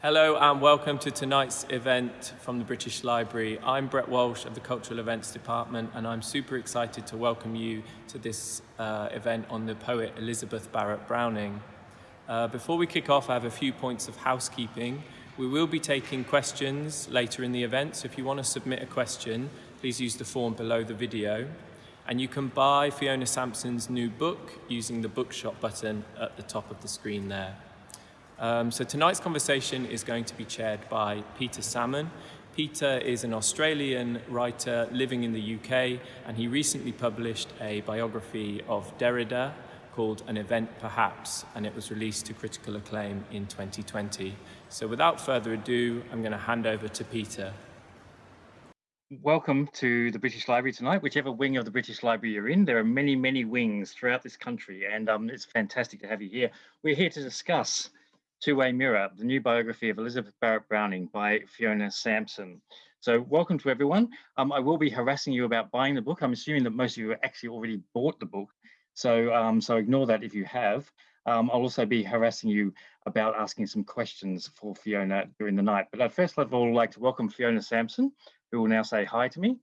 Hello and welcome to tonight's event from the British Library. I'm Brett Walsh of the Cultural Events Department and I'm super excited to welcome you to this uh, event on the poet Elizabeth Barrett Browning. Uh, before we kick off, I have a few points of housekeeping. We will be taking questions later in the event, so if you want to submit a question, please use the form below the video. And you can buy Fiona Sampson's new book using the bookshop button at the top of the screen there. Um, so tonight's conversation is going to be chaired by Peter Salmon. Peter is an Australian writer living in the UK and he recently published a biography of Derrida called An Event Perhaps and it was released to critical acclaim in 2020. So without further ado, I'm going to hand over to Peter. Welcome to the British Library tonight, whichever wing of the British Library you're in. There are many, many wings throughout this country and um, it's fantastic to have you here. We're here to discuss Two-Way Mirror, the new biography of Elizabeth Barrett Browning by Fiona Sampson. So welcome to everyone. Um, I will be harassing you about buying the book. I'm assuming that most of you actually already bought the book. So, um, so ignore that if you have. Um, I'll also be harassing you about asking some questions for Fiona during the night. But at first of all, I'd like to welcome Fiona Sampson, who will now say hi to me.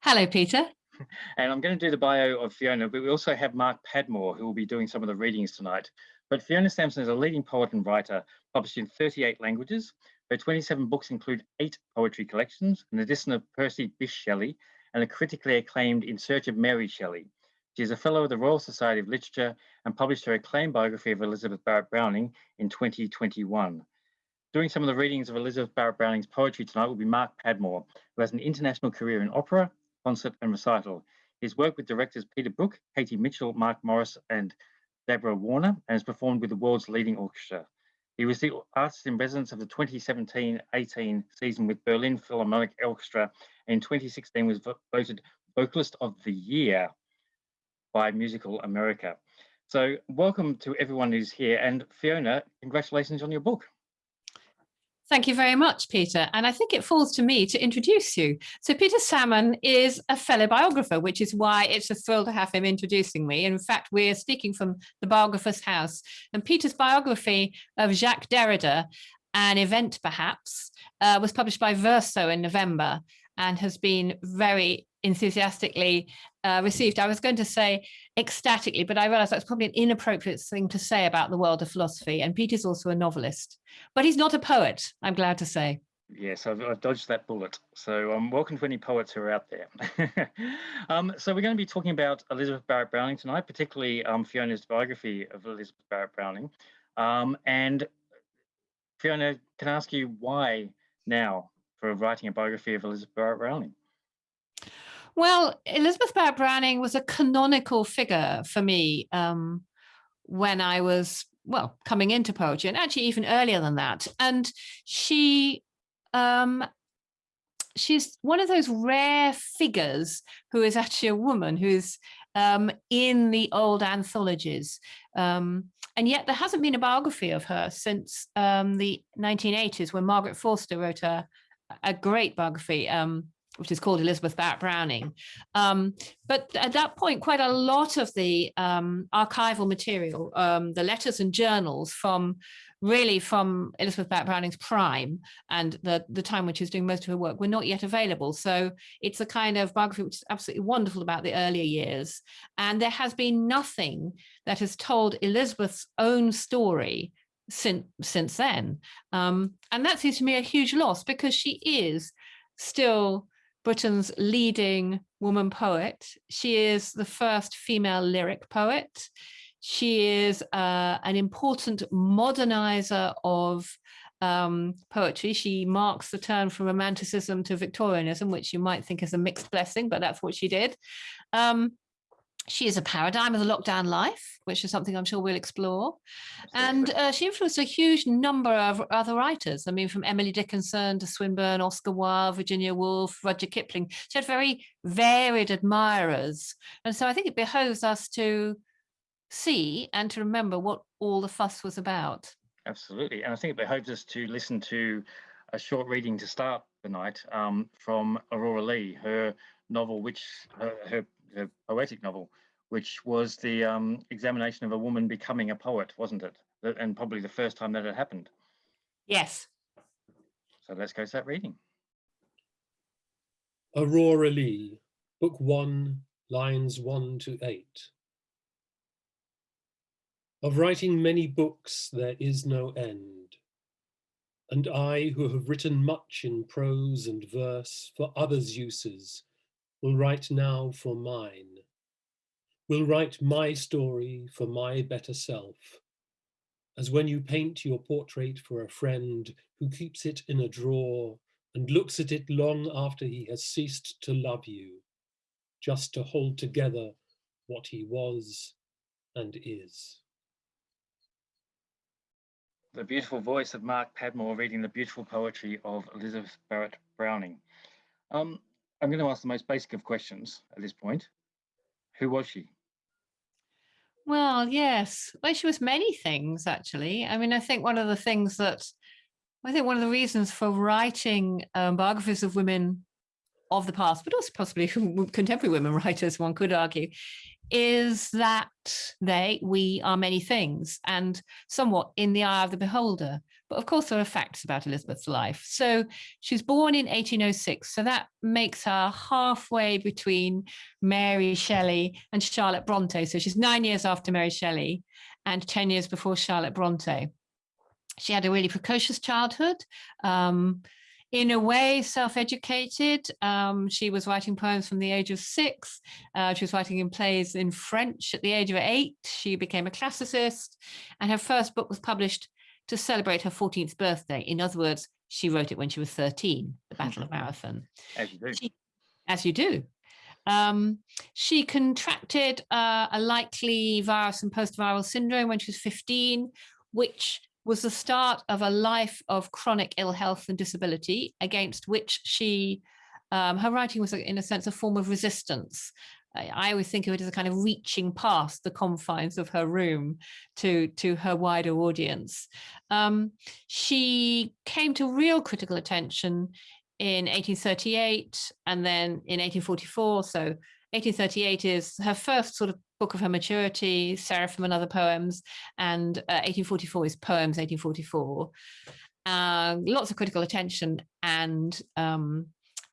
Hello, Peter. And I'm going to do the bio of Fiona, but we also have Mark Padmore, who will be doing some of the readings tonight. But Fiona Sampson is a leading poet and writer, published in 38 languages. Her 27 books include eight poetry collections, an edition of Percy Bysshe Shelley, and a critically acclaimed In Search of Mary Shelley. She is a fellow of the Royal Society of Literature and published her acclaimed biography of Elizabeth Barrett Browning in 2021. Doing some of the readings of Elizabeth Barrett Browning's poetry tonight will be Mark Padmore, who has an international career in opera, concert and recital. His work with directors Peter Brook, Katie Mitchell, Mark Morris and Deborah Warner and has performed with the world's leading orchestra. He was the artist in residence of the 2017-18 season with Berlin Philharmonic Orchestra and in 2016 was voted Vocalist of the Year by Musical America. So welcome to everyone who's here and Fiona, congratulations on your book. Thank you very much, Peter. And I think it falls to me to introduce you. So Peter Salmon is a fellow biographer, which is why it's a thrill to have him introducing me. In fact, we're speaking from the biographer's house. And Peter's biography of Jacques Derrida, an event perhaps, uh, was published by Verso in November and has been very enthusiastically uh, received. I was going to say ecstatically, but I realized that's probably an inappropriate thing to say about the world of philosophy. And Peter's also a novelist, but he's not a poet, I'm glad to say. Yes, I've, I've dodged that bullet. So um, welcome to any poets who are out there. um, so we're going to be talking about Elizabeth Barrett Browning tonight, particularly um, Fiona's biography of Elizabeth Barrett Browning. Um, and Fiona, can I ask you why now for writing a biography of Elizabeth Barrett Browning? Well, Elizabeth Barrett Browning was a canonical figure for me um, when I was, well, coming into poetry and actually even earlier than that. And she, um, she's one of those rare figures who is actually a woman who's um, in the old anthologies. Um, and yet there hasn't been a biography of her since um, the 1980s when Margaret Forster wrote a, a great biography, um, which is called Elizabeth Barrett Browning. Um, but at that point, quite a lot of the um, archival material, um, the letters and journals from really from Elizabeth Barrett Browning's prime and the, the time when she was doing most of her work were not yet available. So it's a kind of biography which is absolutely wonderful about the earlier years. And there has been nothing that has told Elizabeth's own story since since then. Um, and that seems to me a huge loss because she is still Britain's leading woman poet. She is the first female lyric poet. She is uh, an important modernizer of um, poetry. She marks the turn from romanticism to Victorianism, which you might think is a mixed blessing, but that's what she did. Um, she is a paradigm of the lockdown life, which is something I'm sure we'll explore. And uh, she influenced a huge number of other writers. I mean, from Emily Dickinson to Swinburne, Oscar Wilde, Virginia Woolf, Rudyard Kipling. She had very varied admirers. And so I think it behoves us to see and to remember what all the fuss was about. Absolutely. And I think it behoves us to listen to a short reading to start the night um, from Aurora Leigh, her novel, which her, her a poetic novel, which was the um, examination of a woman becoming a poet, wasn't it? And probably the first time that had happened. Yes. So let's go to that reading. Aurora Leigh, Book 1, lines 1 to 8. Of writing many books there is no end, and I, who have written much in prose and verse for others' uses, will write now for mine, will write my story for my better self, as when you paint your portrait for a friend who keeps it in a drawer and looks at it long after he has ceased to love you, just to hold together what he was and is. The beautiful voice of Mark Padmore reading the beautiful poetry of Elizabeth Barrett Browning. Um, I'm going to ask the most basic of questions at this point. Who was she? Well, yes. Well, she was many things, actually. I mean, I think one of the things that I think one of the reasons for writing um, biographies of women of the past, but also possibly contemporary women writers, one could argue, is that they, we are many things and somewhat in the eye of the beholder. But of course, there are facts about Elizabeth's life. So she's born in 1806. So that makes her halfway between Mary Shelley and Charlotte Bronte. So she's nine years after Mary Shelley and 10 years before Charlotte Bronte. She had a really precocious childhood. Um, in a way, self-educated. Um, she was writing poems from the age of six. Uh, she was writing in plays in French at the age of eight. She became a classicist and her first book was published to celebrate her 14th birthday. In other words, she wrote it when she was 13, The Battle of Marathon. As you do. She, as you do. Um, she contracted uh, a likely virus and post-viral syndrome when she was 15, which was the start of a life of chronic ill health and disability against which she, um, her writing was in a sense a form of resistance. I, always think of it as a kind of reaching past the confines of her room to, to her wider audience. Um, she came to real critical attention in 1838 and then in 1844. So 1838 is her first sort of book of her maturity, Seraphim and other poems, and uh, 1844 is poems 1844. Uh, lots of critical attention and um,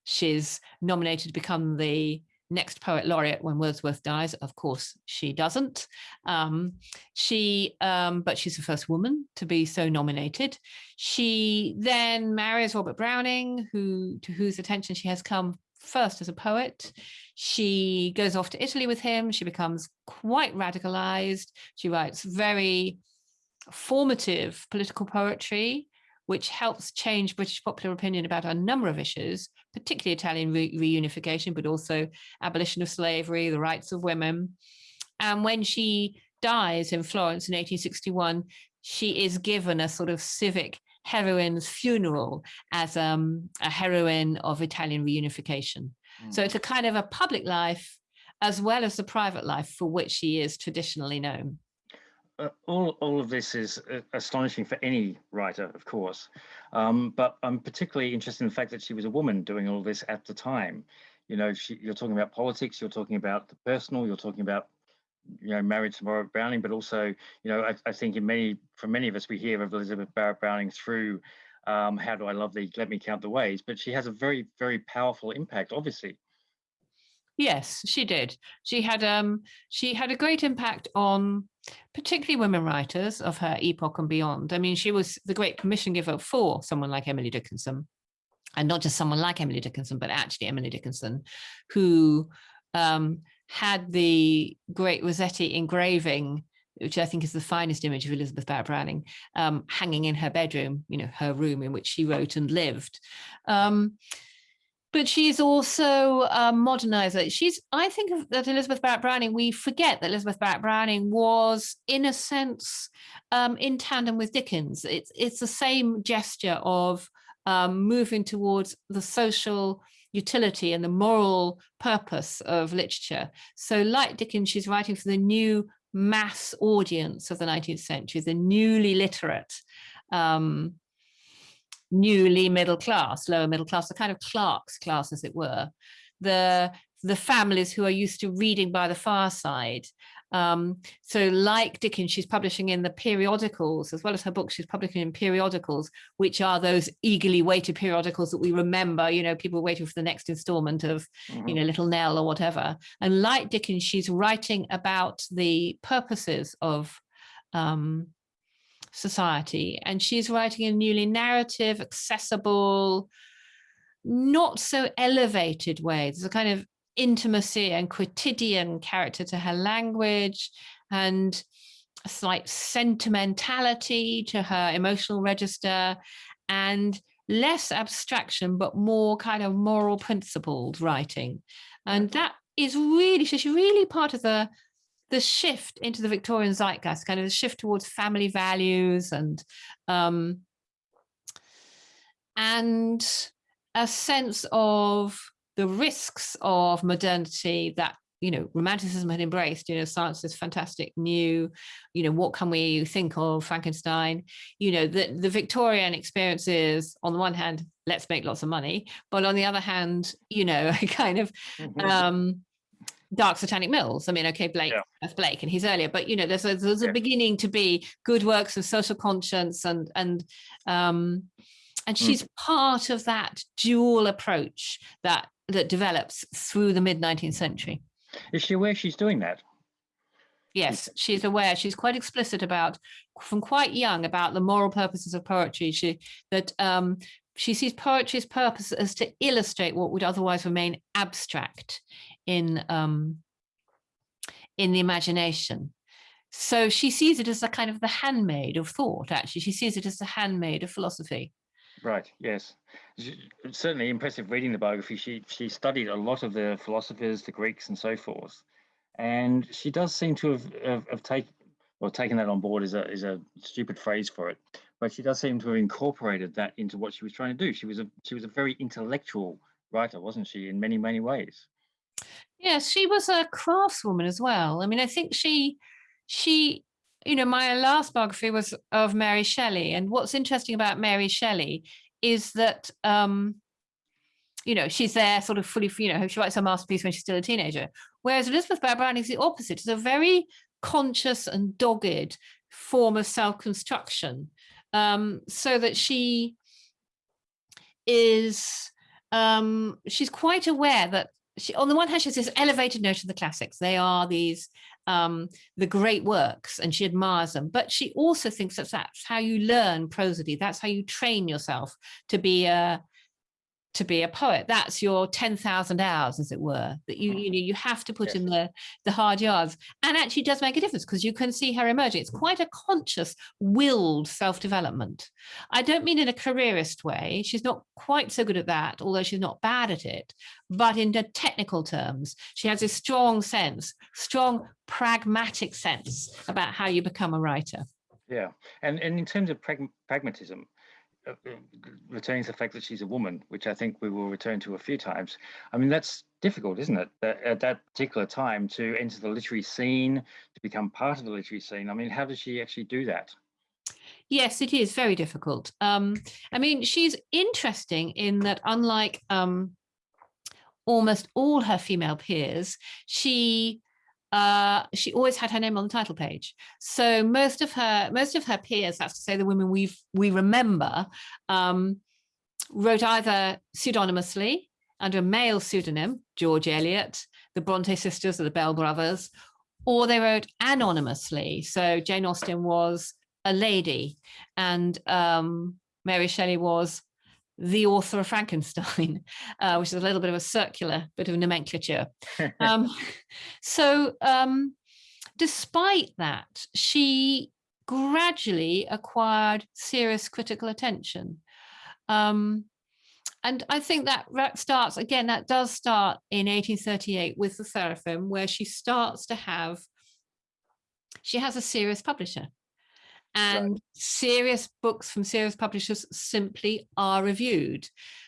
she's nominated to become the next poet laureate when Wordsworth dies. Of course, she doesn't. Um, she, um, but she's the first woman to be so nominated. She then marries Robert Browning, who to whose attention she has come first as a poet. She goes off to Italy with him. She becomes quite radicalized. She writes very formative political poetry, which helps change British popular opinion about a number of issues, particularly Italian re reunification, but also abolition of slavery, the rights of women. And when she dies in Florence in 1861, she is given a sort of civic heroine's funeral as um, a heroine of Italian reunification. Mm. So it's a kind of a public life as well as the private life for which she is traditionally known. Uh, all, all of this is uh, astonishing for any writer, of course, um, but I'm particularly interested in the fact that she was a woman doing all this at the time. You know, she, you're talking about politics, you're talking about the personal, you're talking about you know, married to Barrett Browning, but also, you know, I, I, think in many, for many of us, we hear of Elizabeth Barrett Browning through um, How Do I Love Thee, Let Me Count the Ways, but she has a very, very powerful impact, obviously. Yes, she did. She had um she had a great impact on particularly women writers of her epoch and beyond. I mean, she was the great permission giver for someone like Emily Dickinson, and not just someone like Emily Dickinson, but actually Emily Dickinson, who um, had the great Rossetti engraving, which I think is the finest image of Elizabeth Barrett Browning, um, hanging in her bedroom, you know, her room in which she wrote and lived. Um, but she's also a modernizer. She's, I think that Elizabeth Barrett Browning, we forget that Elizabeth Barrett Browning was, in a sense, um, in tandem with Dickens. It's, it's the same gesture of um, moving towards the social utility and the moral purpose of literature. So like Dickens, she's writing for the new mass audience of the 19th century, the newly literate, um, newly middle class, lower middle class, the kind of clerks class, as it were, the, the families who are used to reading by the fireside Um, so like Dickens, she's publishing in the periodicals, as well as her books, she's publishing in periodicals, which are those eagerly waited periodicals that we remember, you know, people waiting for the next installment of, you know, Little Nell or whatever. And like Dickens, she's writing about the purposes of um, society. And she's writing in a newly narrative, accessible, not so elevated way. There's a kind of intimacy and quotidian character to her language and a slight sentimentality to her emotional register and less abstraction, but more kind of moral principled writing. And mm-hmm. that is really, she's really part of the the shift into the Victorian zeitgeist, kind of the shift towards family values and um, and a sense of the risks of modernity that you know romanticism had embraced you know science is fantastic new you know what can we think of frankenstein you know the the victorian experience is on the one hand let's make lots of money but on the other hand you know kind of mm-hmm. um dark satanic mills i mean okay blake yeah. that's blake and he's earlier but you know there's a, there's a yeah. beginning to be good works of social conscience and and um and mm. she's mm. part of that dual approach that that develops through the mid 19th century is she aware she's doing that yes she's aware she's quite explicit about from quite young about the moral purposes of poetry she that um she sees poetry's purpose as to illustrate what would otherwise remain abstract in um, in the imagination. So she sees it as a kind of the handmaid of thought, actually. She sees it as the handmaid of philosophy. Right, yes. Certainly impressive reading the biography. She she studied a lot of the philosophers, the Greeks and so forth. And she does seem to have, have, have taken, well, taken that on board is a, is a stupid phrase for it, but she does seem to have incorporated that into what she was trying to do. She was a she was a very intellectual writer, wasn't she, in many, many ways? Yes, she was a craftswoman as well. I mean, I think she, she, you know, my last biography was of Mary Shelley. And what's interesting about Mary Shelley is that, um, you know, she's there sort of fully, you know, she writes her masterpiece when she's still a teenager. Whereas Elizabeth Barrett Browning is the opposite. It's a very conscious and dogged form of self-construction. Um, so that she is, um, she's quite aware that she, on the one hand, she has this elevated notion of the classics. They are these um, the great works, and she admires them. But she also thinks that that's how you learn prosody. That's how you train yourself to be a to be a poet. That's your 10,000 hours, as it were, that you, mm. you know, you have to put yes. in the, the hard yards and actually does make a difference because you can see her emerging. It's quite a conscious, willed self-development. I don't mean in a careerist way. She's not quite so good at that, although she's not bad at it. But in the technical terms, she has a strong sense, strong pragmatic sense about how you become a writer. Yeah, and, and in terms of pragmatism, returning to the fact that she's a woman, which I think we will return to a few times. I mean, that's difficult, isn't it? At that particular time to enter the literary scene, to become part of the literary scene. I mean, how does she actually do that? Yes, it is very difficult. Um, I mean, she's interesting in that unlike um, almost all her female peers, she uh, she always had her name on the title page. So most of her most of her peers, that's to say the women we we remember, um, wrote either pseudonymously under a male pseudonym, George Eliot, the Bronte sisters or the Bell brothers, or they wrote anonymously. So Jane Austen was a lady and um, Mary Shelley was the author of Frankenstein, uh, which is a little bit of a circular bit of nomenclature. um, so um, despite that, she gradually acquired serious critical attention. Um, and I think that starts, again, that does start in 1838 with the Seraphim, where she starts to have, she has a serious publisher and right. serious books from serious publishers simply are reviewed.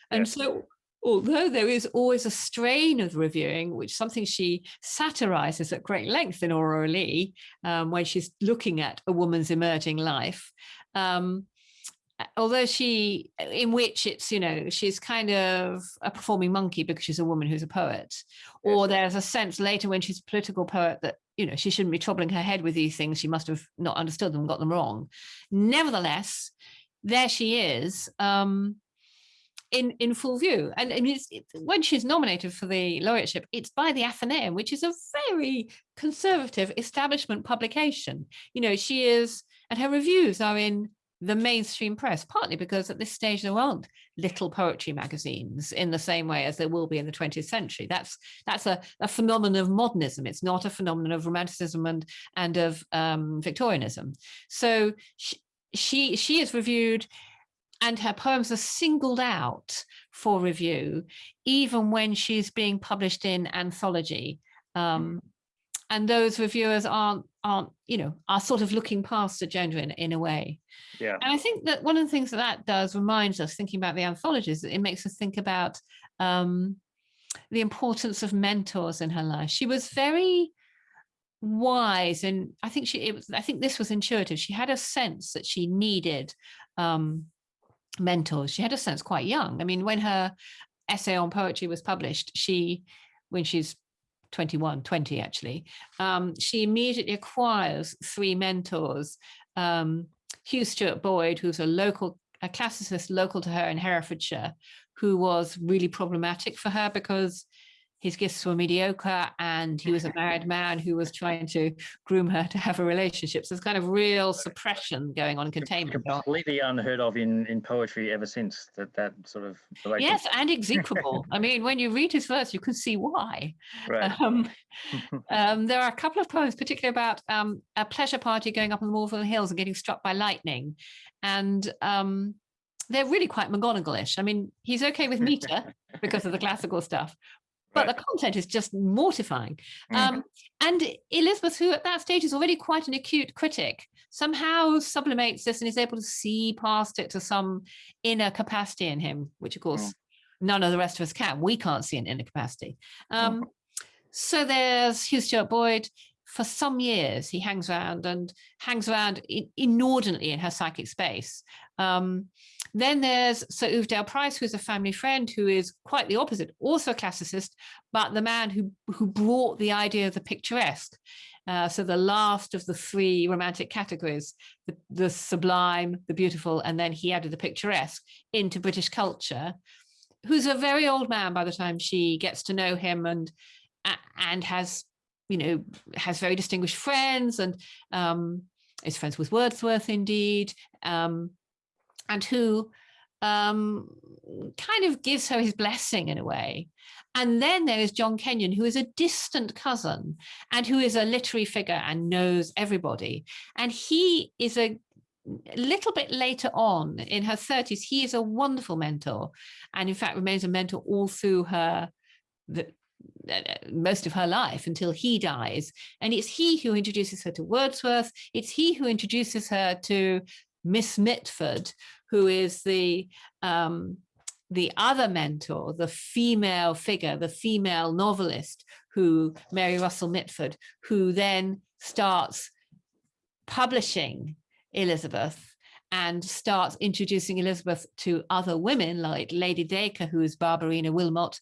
And yes. so although there is always a strain of reviewing, which something she satirizes at great length in Aurora Leigh, um, when she's looking at a woman's emerging life, um, although she, in which it's, you know, she's kind of a performing monkey because she's a woman who's a poet. Or there's a sense later when she's a political poet that, you know, she shouldn't be troubling her head with these things. She must have not understood them, got them wrong. Nevertheless, there she is. Um, in in full view and I mean, it's, it's, when she's nominated for the laureateship it's by the Athenaeum which is a very conservative establishment publication you know she is and her reviews are in the mainstream press partly because at this stage there aren't little poetry magazines in the same way as there will be in the 20th century that's that's a, a phenomenon of modernism it's not a phenomenon of romanticism and and of um, victorianism so she, she she is reviewed and her poems are singled out for review, even when she's being published in anthology. Um, and those reviewers aren't, aren't, you know, are sort of looking past the gender in, in a way. Yeah. And I think that one of the things that that does reminds us, thinking about the anthologies, it makes us think about um, the importance of mentors in her life. She was very wise and I think she, it was, I think this was intuitive. She had a sense that she needed um, mentors. She had a sense quite young. I mean, when her essay on poetry was published, she, when she's 21, 20 actually, um, she immediately acquires three mentors. Um, Hugh Stuart Boyd, who's a local, a classicist local to her in Herefordshire, who was really problematic for her because his gifts were mediocre and he was a married man who was trying to groom her to have a relationship. So there's kind of real suppression going on, containment. Completely unheard of in, in poetry ever since that, that sort of Yes, and execrable. I mean, when you read his verse, you can see why. Right. Um, um, there are a couple of poems, particularly about um, a pleasure party going up in the Malvern Hills and getting struck by lightning. And um, they're really quite McGonagall-ish. I mean, he's okay with meter because of the classical stuff, but right. the content is just mortifying. Mm. Um, and Elizabeth, who at that stage is already quite an acute critic, somehow sublimates this and is able to see past it to some inner capacity in him, which of course mm. none of the rest of us can. We can't see an inner capacity. Um, mm. So there's Hugh Stuart Boyd. For some years, he hangs around and hangs around inordinately in her psychic space. Um, then there's Sir Uvedale Price, who's a family friend, who is quite the opposite, also a classicist, but the man who, who brought the idea of the picturesque. Uh, so the last of the three romantic categories, the, the sublime, the beautiful, and then he added the picturesque into British culture, who's a very old man by the time she gets to know him and and has, you know, has very distinguished friends and um, is friends with Wordsworth indeed. Um, and who um, kind of gives her his blessing in a way. And then there is John Kenyon, who is a distant cousin and who is a literary figure and knows everybody. And he is a little bit later on in her 30s, he is a wonderful mentor and in fact remains a mentor all through her the, most of her life until he dies. And it's he who introduces her to Wordsworth. It's he who introduces her to Miss Mitford, who is the um, the other mentor, the female figure, the female novelist, who Mary Russell Mitford, who then starts publishing Elizabeth and starts introducing Elizabeth to other women like Lady Dacre, who is Barbarina Wilmot,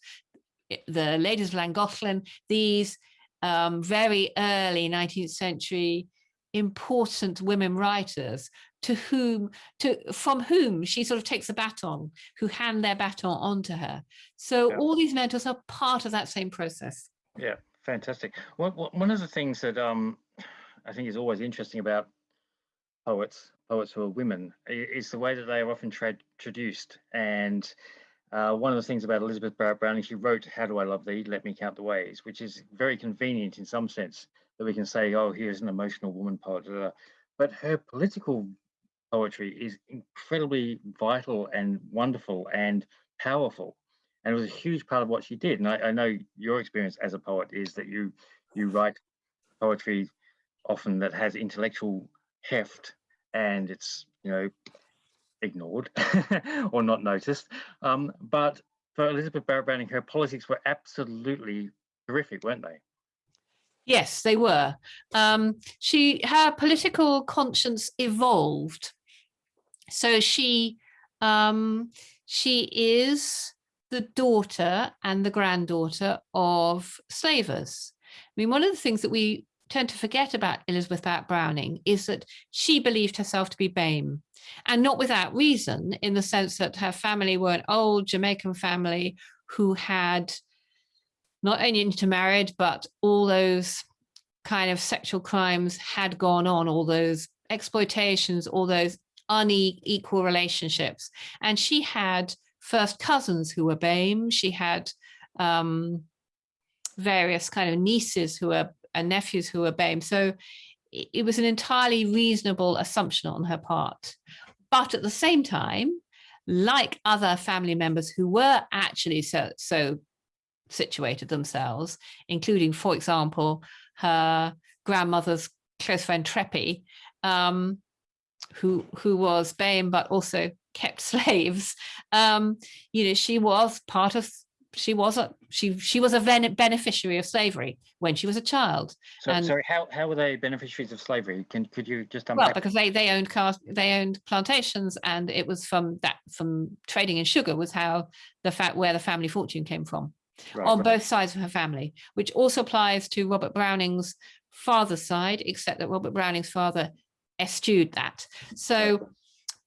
the ladies of Llangollen, these um, very early 19th century important women writers to whom to from whom she sort of takes a baton who hand their baton on to her so yeah. all these mentors are part of that same process yeah fantastic one, one of the things that um i think is always interesting about poets poets who are women is the way that they are often traduced and uh, one of the things about Elizabeth Barrett Browning, she wrote, How Do I Love Thee? Let Me Count the Ways, which is very convenient in some sense that we can say, oh, here's an emotional woman poet. But her political poetry is incredibly vital and wonderful and powerful. And it was a huge part of what she did. And I, I know your experience as a poet is that you you write poetry often that has intellectual heft and it's, you know, ignored or not noticed. Um, but for Elizabeth Barrett Browning, her politics were absolutely terrific, weren't they? Yes, they were. Um, she her political conscience evolved so she um, she is the daughter and the granddaughter of slavers. I mean, one of the things that we tend to forget about Elizabeth Barrett Browning is that she believed herself to be BAME and not without reason in the sense that her family were an old Jamaican family who had not only intermarried, but all those kind of sexual crimes had gone on, all those exploitations, all those unequal relationships. And she had first cousins who were BAME. She had um, various kind of nieces who were and nephews who were BAME. So it, was an entirely reasonable assumption on her part. But at the same time, like other family members who were actually so, so situated themselves, including, for example, her grandmother's close friend Treppy, um, who who was BAME but also kept slaves. Um, you know, she was part of she was a she she was a beneficiary of slavery when she was a child. So and, sorry, how how were they beneficiaries of slavery? Can could you just unpack? Well, because they they owned cast they owned plantations, and it was from that from trading in sugar was how the fact where the family fortune came from. Right, on right. both sides of her family, which also applies to Robert Browning's father's side, except that Robert Browning's father eschewed that. So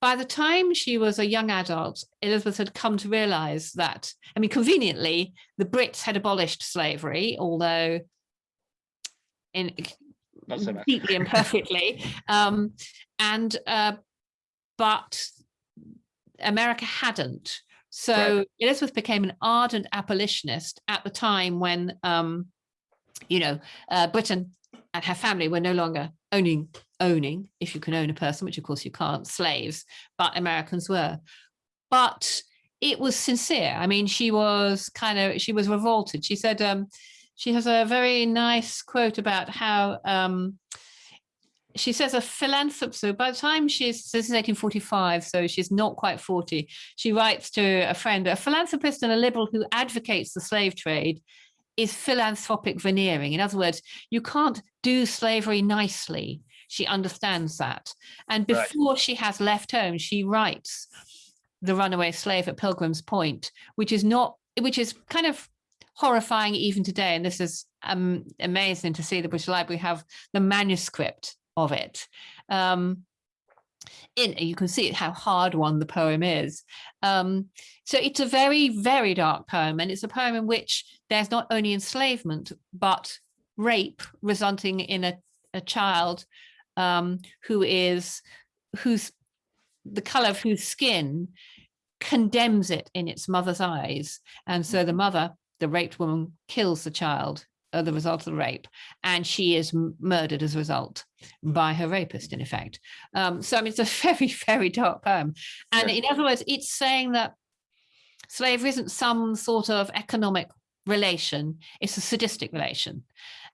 by the time she was a young adult, Elizabeth had come to realize that, I mean, conveniently, the Brits had abolished slavery, although in so completely imperfectly. Um, and, uh, but America hadn't. So right. Elizabeth became an ardent abolitionist at the time when, um, you know, uh, Britain and her family were no longer owning owning, if you can own a person, which of course you can't, slaves, but Americans were. But it was sincere. I mean, she was kind of, she was revolted. She said, um, she has a very nice quote about how, um, she says a philanthropist, so by the time she's, this is 1845, so she's not quite 40, she writes to a friend, a philanthropist and a liberal who advocates the slave trade is philanthropic veneering. In other words, you can't do slavery nicely she understands that. And before right. she has left home, she writes The Runaway Slave at Pilgrim's Point, which is not, which is kind of horrifying even today. And this is um, amazing to see the British Library have the manuscript of it. Um, in you can see how hard one the poem is. Um, so it's a very, very dark poem. And it's a poem in which there's not only enslavement, but rape resulting in a, a child um, who is whose the color of whose skin condemns it in its mother's eyes. And so the mm-hmm. mother, the raped woman, kills the child as the result of the rape, and she is murdered as a result by her rapist, in effect. Um, so I mean, it's a very, very dark poem. And in other words, it's saying that slavery isn't some sort of economic relation, it's a sadistic relation.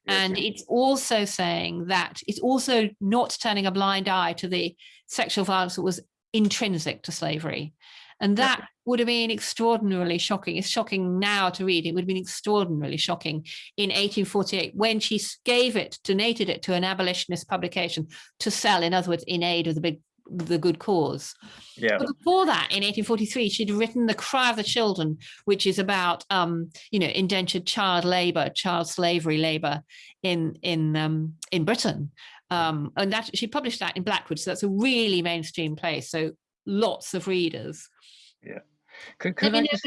And it's also saying that it's also not turning a blind eye to the sexual violence that was intrinsic to slavery. And that would have been extraordinarily shocking. It's shocking now to read. It would have been extraordinarily shocking in 1848 when she gave it, donated it to an abolitionist publication to sell, in other words, in aid of the big the good cause. Yeah. But before that, in 1843, she'd written The Cry of the Children, which is about, um, you know, indentured child labor, child slavery labor in in um, in Britain. Um, and that she published that in Blackwood, so that's a really mainstream place. So lots of readers. Yeah. Could, could I, I just,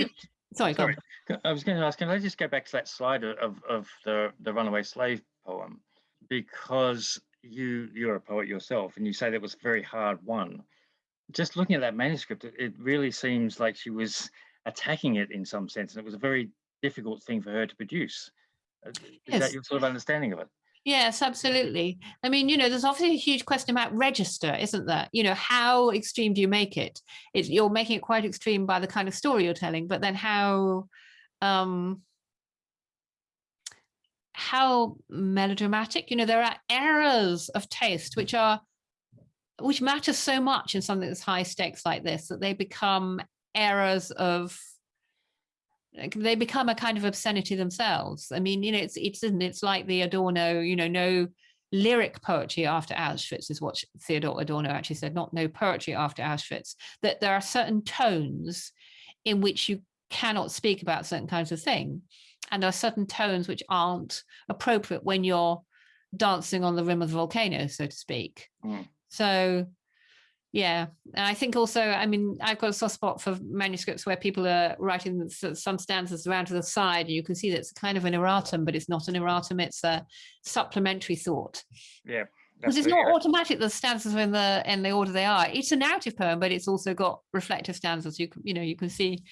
sorry, sorry. I was going to ask, can I just go back to that slide of, of the, the runaway slave poem? Because you you're a poet yourself and you say that was a very hard won just looking at that manuscript it, it really seems like she was attacking it in some sense and it was a very difficult thing for her to produce uh, is yes. that your sort of understanding of it Yes, absolutely. I mean, you know, there's obviously a huge question about register, isn't there? You know, how extreme do you make it? It's, you're making it quite extreme by the kind of story you're telling, but then how, um, how melodramatic you know there are errors of taste which are which matter so much in something that's high stakes like this that they become errors of they become a kind of obscenity themselves i mean you know it's it's it's like the adorno you know no lyric poetry after Auschwitz is what Theodor Adorno actually said, not no poetry after Auschwitz, that there are certain tones in which you cannot speak about certain kinds of thing. And there are certain tones which aren't appropriate when you're dancing on the rim of the volcano, so to speak. Mm. So yeah, and I think also, I mean, I've got a soft spot for manuscripts where people are writing some stanzas around to the side, and you can see that it's kind of an erratum, but it's not an erratum, it's a supplementary thought. Yeah. Because it's not automatic the stanzas are in the in the order they are. It's a narrative poem, but it's also got reflective stanzas. You can, you know, you can see,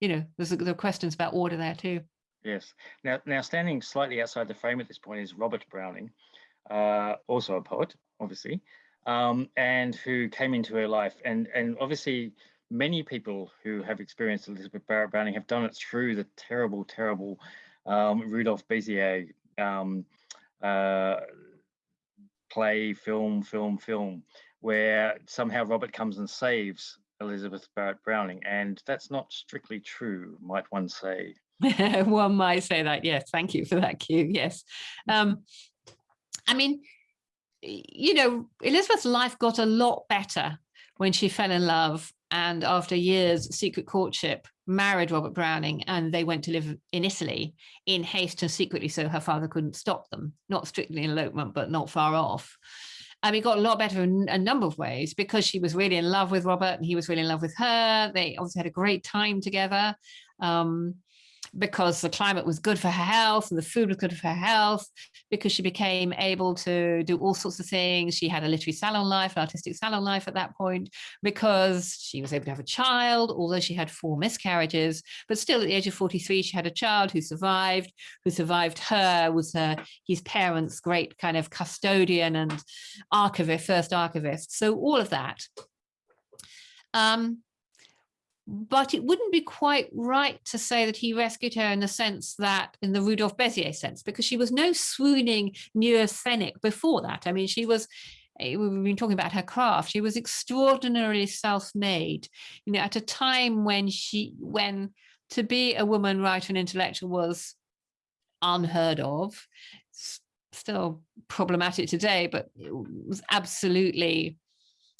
you know, there's questions about order there too. Yes. Now, now standing slightly outside the frame at this point is Robert Browning, uh, also a poet, obviously, um, and who came into her life. And and obviously, many people who have experienced Elizabeth Barrett Browning have done it through the terrible, terrible um, Rudolf Besier um, uh, play, film, film, film, where somehow Robert comes and saves Elizabeth Barrett Browning, and that's not strictly true, might one say. One might say that. Yes, thank you for that cue. Yes. Um, I mean, you know, Elizabeth's life got a lot better when she fell in love and after years secret courtship married Robert Browning and they went to live in Italy in haste and secretly so her father couldn't stop them, not strictly elopement, but not far off. And it got a lot better in a number of ways because she was really in love with Robert and he was really in love with her. They obviously had a great time together. Um, because the climate was good for her health and the food was good for her health, because she became able to do all sorts of things. She had a literary salon life, an artistic salon life at that point, because she was able to have a child, although she had four miscarriages, but still at the age of 43, she had a child who survived, who survived her, was her, his parents' great kind of custodian and archivist, first archivist. So all of that. Um, but it wouldn't be quite right to say that he rescued her in the sense that in the Rudolf Besier sense, because she was no swooning neurasthenic before that. I mean, she was eh, we've been talking about her craft she was extraordinarily self-made you know at a time when she when to be a woman writer and intellectual was unheard of still problematic today but it was absolutely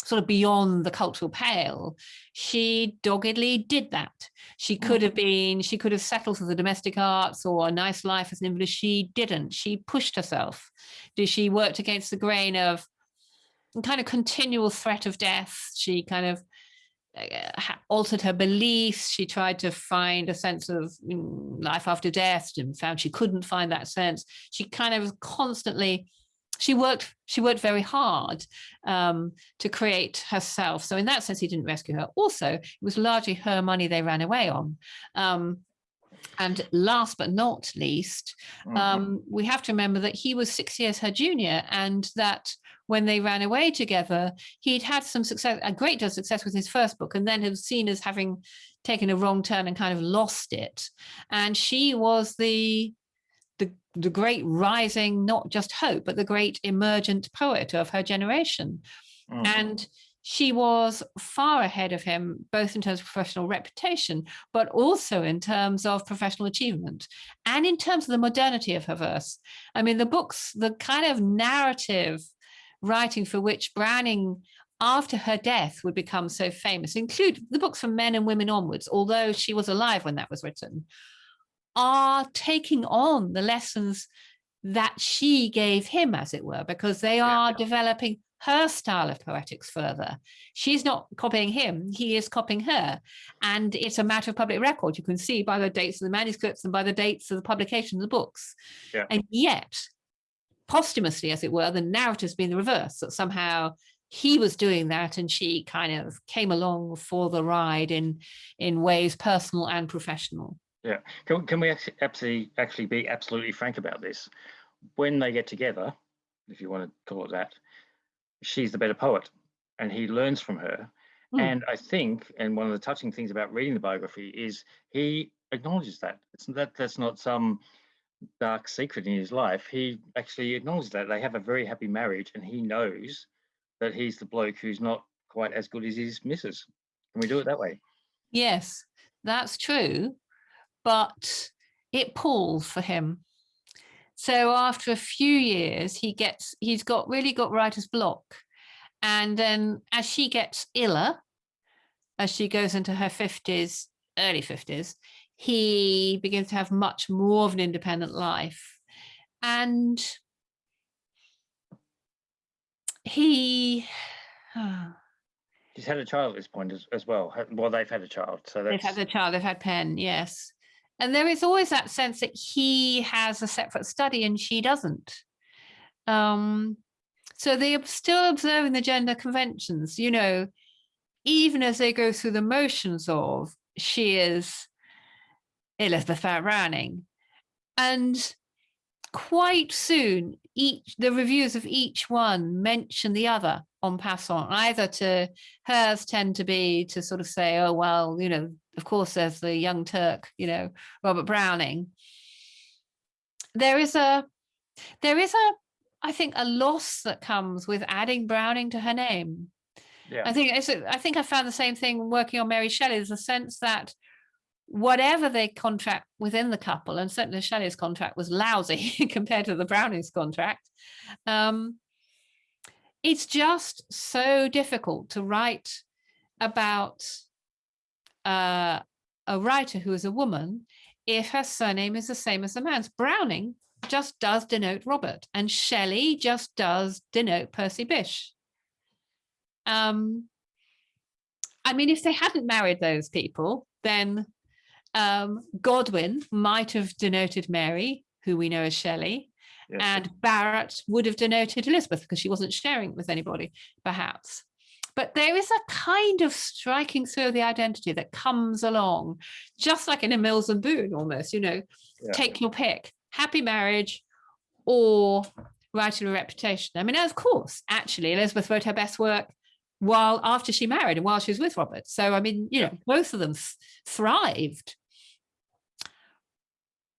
sort of beyond the cultural pale, she doggedly did that. She could have Mm-hmm. been, she could have settled for the domestic arts or a nice life as an invalid. She didn't. She pushed herself. Did she worked against the grain of kind of continual threat of death? She kind of uh, altered her beliefs. She tried to find a sense of mm, life after death and found she couldn't find that sense. She kind of was constantly she worked she worked very hard um, to create herself. So in that sense he didn't rescue her. Also it was largely her money they ran away on. Um, and last but not least Mhm. um, we have to remember that he was six years her junior and that when they ran away together he'd had some success a great deal of success with his first book and then was seen as having taken a wrong turn and kind of lost it. And she was the the, great rising, not just hope, but the great emergent poet of her generation. Mhm. And she was far ahead of him, both in terms of professional reputation, but also in terms of professional achievement and in terms of the modernity of her verse. I mean, the books, the kind of narrative writing for which Browning after her death would become so famous include the books from men and women onwards, although she was alive when that was written, are taking on the lessons that she gave him, as it were, because they Yeah. are developing her style of poetics further. She's not copying him, he is copying her. And it's a matter of public record. You can see by the dates of the manuscripts and by the dates of the publication of the books. Yeah. And yet, posthumously, as it were, the narrative's been the reverse, that somehow he was doing that and she kind of came along for the ride in, in ways personal and professional. Yeah. Can, can we actually, actually be absolutely frank about this? When they get together, if you want to call it that, she's the better poet, and he learns from her. Hmm. And I think, and one of the touching things about reading the biography is he acknowledges that it's that that's not some dark secret in his life. He actually acknowledges that they have a very happy marriage, and he knows that he's the bloke who's not quite as good as his missus. Can we do it that way? Yes, that's true, but it palls for him. So after a few years, he gets he's got really got writer's block. And then as she gets iller, as she goes into her 50s, early 50s, he begins to have much more of an independent life. And he ah. She's had a child at this point as, as well. Well, they've had a child, so They've had a child, they've had Pen, yes. And there is always that sense that he has a separate study and she doesn't. Um, so they are still observing the gender conventions, you know, even as they go through the motions of she is Elizabeth Barrett Browning. And quite soon, each the reviews of each one mention the other on passant, either to hers tend to be to sort of say, oh, well, you know, of course, there's the young Turk, you know, Robert Browning. There is a, there is a, I think, a loss that comes with adding Browning to her name. yeah. I think it's, I think I found the same thing working on Mary Shelley. There's a sense that whatever they contract within the couple, and certainly Shelley's contract was lousy compared to the Browning's contract. Um, it's just so difficult to write about uh, a writer who is a woman if her surname is the same as the man's. Browning just does denote Robert, and Shelley just does denote Percy Bysshe. Um, I mean, if they hadn't married those people, then um, Godwin might have denoted Mary, who we know as Shelley, yes. and Barrett would have denoted Elizabeth because she wasn't sharing it with anybody, perhaps. But there is a kind of striking through the identity that comes along, just like in a Mills and Boon almost, you know, Yeah. take your pick, happy marriage or writing a reputation. I mean, of course, actually, Elizabeth wrote her best work while after she married and while she was with Robert. So, I mean, you know, both of them thrived.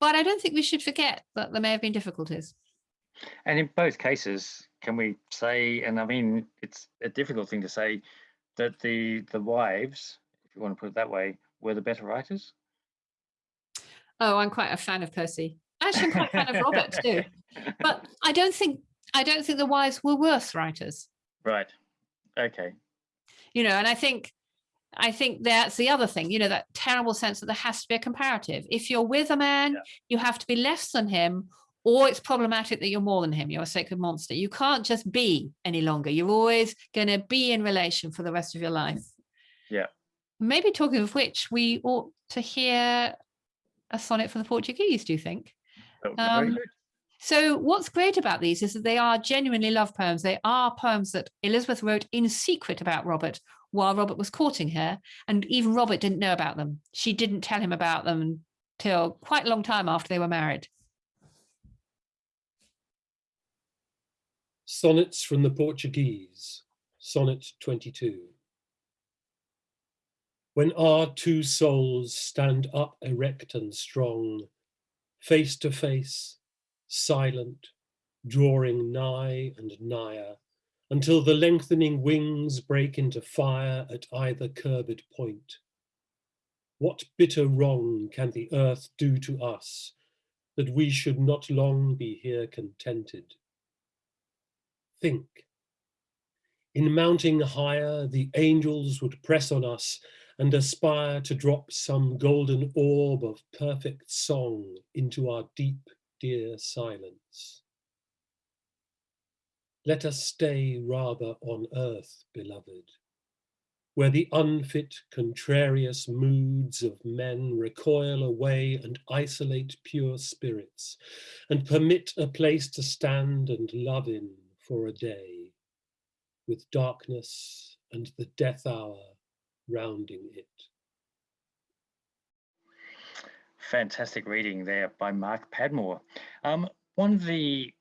But I don't think we should forget that there may have been difficulties. And in both cases, can we say, and I mean, it's a difficult thing to say, that the the wives, if you want to put it that way, were the better writers? Oh, I'm quite a fan of Percy. Actually, I'm quite a fan of Robert too. But I don't think I don't think the wives were worse writers. Right. Okay. You know, and I think I think that's the other thing, you know, that terrible sense that there has to be a comparative. If you're with a man, Yeah. you have to be less than him, or it's problematic that you're more than him. You're a sacred monster. You can't just be any longer. You're always going to be in relation for the rest of your life. Yeah. Maybe talking of which, we ought to hear a sonnet for the Portuguese, do you think? That would be very Um. So what's great about these is that they are genuinely love poems. They are poems that Elizabeth wrote in secret about Robert while Robert was courting her. And even Robert didn't know about them. She didn't tell him about them till quite a long time after they were married. Sonnets from the Portuguese, Sonnet 22. When our two souls stand up erect and strong, face to face, silent, drawing nigh and nigher, until the lengthening wings break into fire at either curbed point. What bitter wrong can the earth do to us that we should not long be here contented? Think. In mounting higher, the angels would press on us and aspire to drop some golden orb of perfect song into our deep, dear silence. Let us stay rather on earth, beloved, where the unfit, contrarious moods of men recoil away and isolate pure spirits, and permit a place to stand and love in for a day, with darkness and the death hour rounding it. Fantastic reading there by Mark Padmore. Um, one of the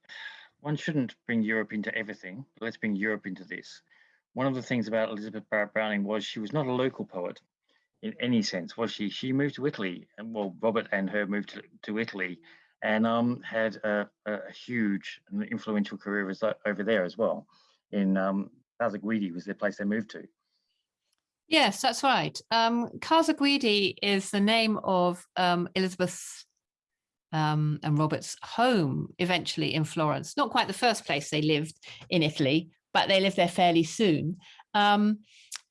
one shouldn't bring Europe into everything, let's bring Europe into this. One of the things about Elizabeth Barrett Browning was she was not a local poet in any sense, was she? She moved to Italy, and well, Robert and her moved to, to Italy, and um, had a, a huge and influential career over there as well. In um, Casa Guidi was the place they moved to. Yes, that's right. Um, Casa Guidi is the name of um, Elizabeth's um, and Robert's home eventually in Florence. Not quite the first place they lived in Italy, but they lived there fairly soon. Um,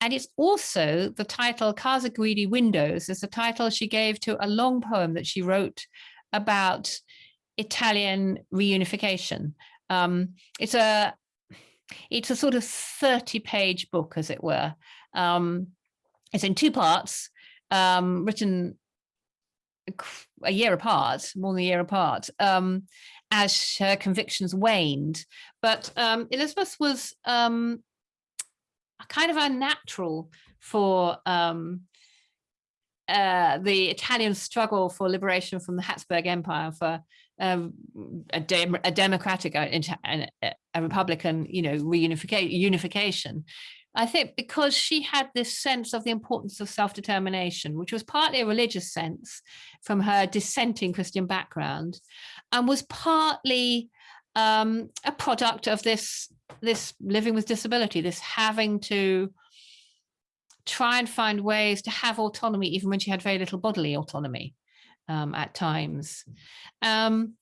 and it's also the title Casa Guidi Windows is the title she gave to a long poem that she wrote about Italian reunification. Um, it's a it's a sort of 30 page book, as it were. Um, it's in two parts, um, written a year apart, more than a year apart, um, as her convictions waned. But um, Elizabeth was um, kind of unnatural for um, uh, the Italian struggle for liberation from the Habsburg Empire, for um, a, a, democratic, a, a, republican, you know, reunification. Unification. I think because she had this sense of the importance of self-determination, which was partly a religious sense from her dissenting Christian background, and was partly um, a product of this this living with disability, this having to try and find ways to have autonomy, even when she had very little bodily autonomy um, at times. Um,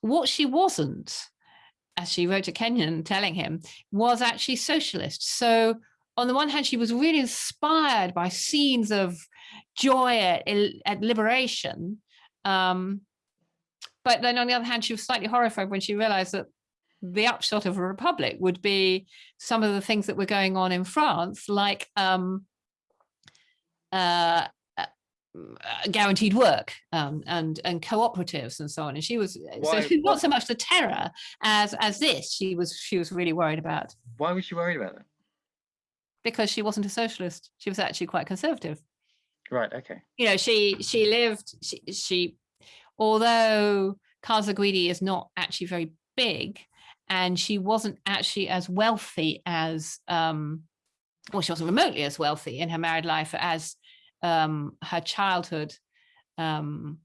what she wasn't, as she wrote to Kenyon telling him, was actually socialist. So on the one hand, she was really inspired by scenes of joy at, at liberation. Um, but then on the other hand, she was slightly horrified when she realized that the upshot of a republic would be some of the things that were going on in France, like um, uh, uh guaranteed work um, and and cooperatives and so on. And she was why, so not so much the terror as as this. She was she was really worried about. Why was she worried about that? Because she wasn't a socialist. She was actually quite conservative. Right. Okay. You know, she she lived she she although Casa Guidi is not actually very big, and she wasn't actually as wealthy as um, well, she wasn't remotely as wealthy in her married life as um, her childhood um,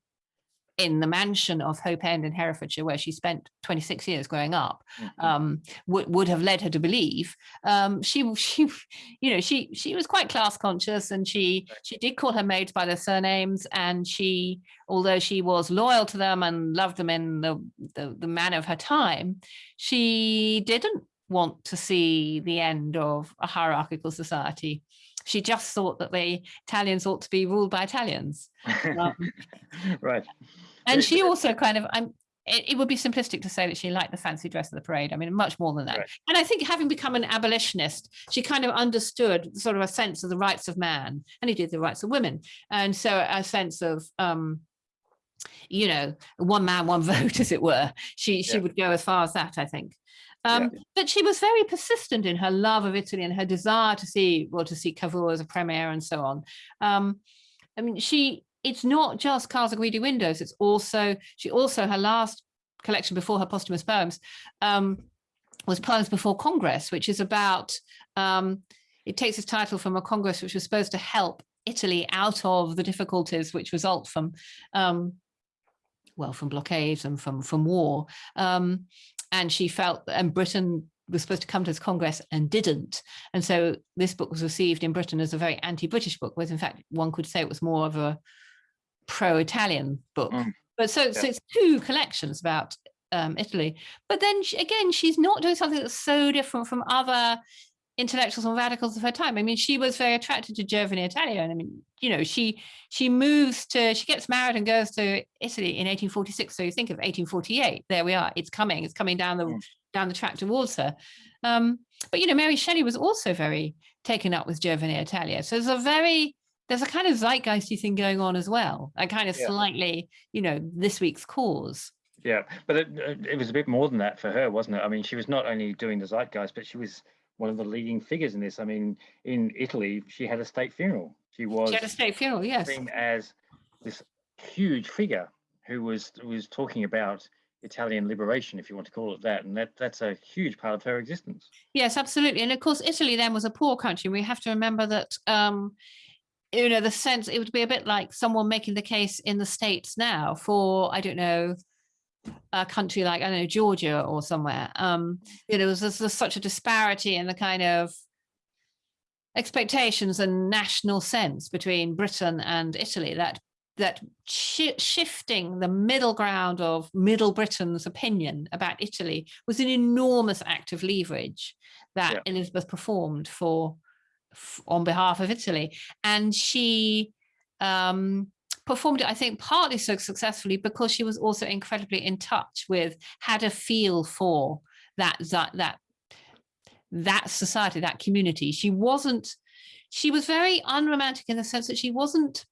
in the mansion of Hope End in Herefordshire, where she spent 26 years growing up, mm-hmm. um, would would have led her to believe. Um, she, she, you know, she she was quite class conscious, and she she did call her maids by their surnames, and she, although she was loyal to them and loved them in the the, the manner of her time, she didn't want to see the end of a hierarchical society. She just thought that the Italians ought to be ruled by Italians. Um, right. And she also kind of, I'm, it, it, would be simplistic to say that she liked the fancy dress of the parade. I mean, much more than that. Right. And I think having become an abolitionist, she kind of understood sort of a sense of the rights of man and he did the rights of women. And so a sense of, um, you know, one man, one vote, as it were. She, she yeah. would go as far as that, I think. Um, yeah. But she was very persistent in her love of Italy and her desire to see, well, to see Cavour as a premier and so on. Um, I mean, she, it's not just Casa Guidi Windows, it's also, she also, her last collection before her posthumous poems um, was Poems Before Congress, which is about, um, it takes its title from a Congress which was supposed to help Italy out of the difficulties which result from um, well, from blockades and from from war. Um, and she felt, and Britain was supposed to come to this Congress and didn't. And so this book was received in Britain as a very anti-British book, whereas in fact, one could say it was more of a pro-Italian book. Mm. But so, yeah. so it's two collections about um, Italy. But then she, again, she's not doing something that's so different from other intellectuals and radicals of her time. I mean, she was very attracted to Giovine Italia. And I mean, you know, she she moves to, she gets married and goes to Italy in 1846. So you think of 1848, there we are, it's coming, it's coming down the down the track towards her. Um, but, you know, Mary Shelley was also very taken up with Giovine Italia. So there's a very, there's a kind of zeitgeisty thing going on as well. A kind of yeah. slightly, you know, this week's cause. Yeah, but it, it was a bit more than that for her, wasn't it? I mean, she was not only doing the zeitgeist, but she was one of the leading figures in this. I mean, in Italy, she had a state funeral. She was she had a state funeral, yes. Seen as this huge figure who was was talking about Italian liberation, if you want to call it that, and that that's a huge part of her existence. Yes, absolutely, and of course, Italy then was a poor country. We have to remember that. Um, you know, the sense it would be a bit like someone making the case in the States now for, I don't know, a country like, I don't know, Georgia or somewhere, um, you know, there's, there's such a disparity in the kind of expectations and national sense between Britain and Italy that that shi shifting the middle ground of middle Britain's opinion about Italy was an enormous act of leverage that yeah. Elizabeth performed for on behalf of Italy. And she um, performed it, I think, partly so successfully because she was also incredibly in touch with, had a feel for that, that, that, that society, that community. She wasn't, she was very unromantic in the sense that she wasn't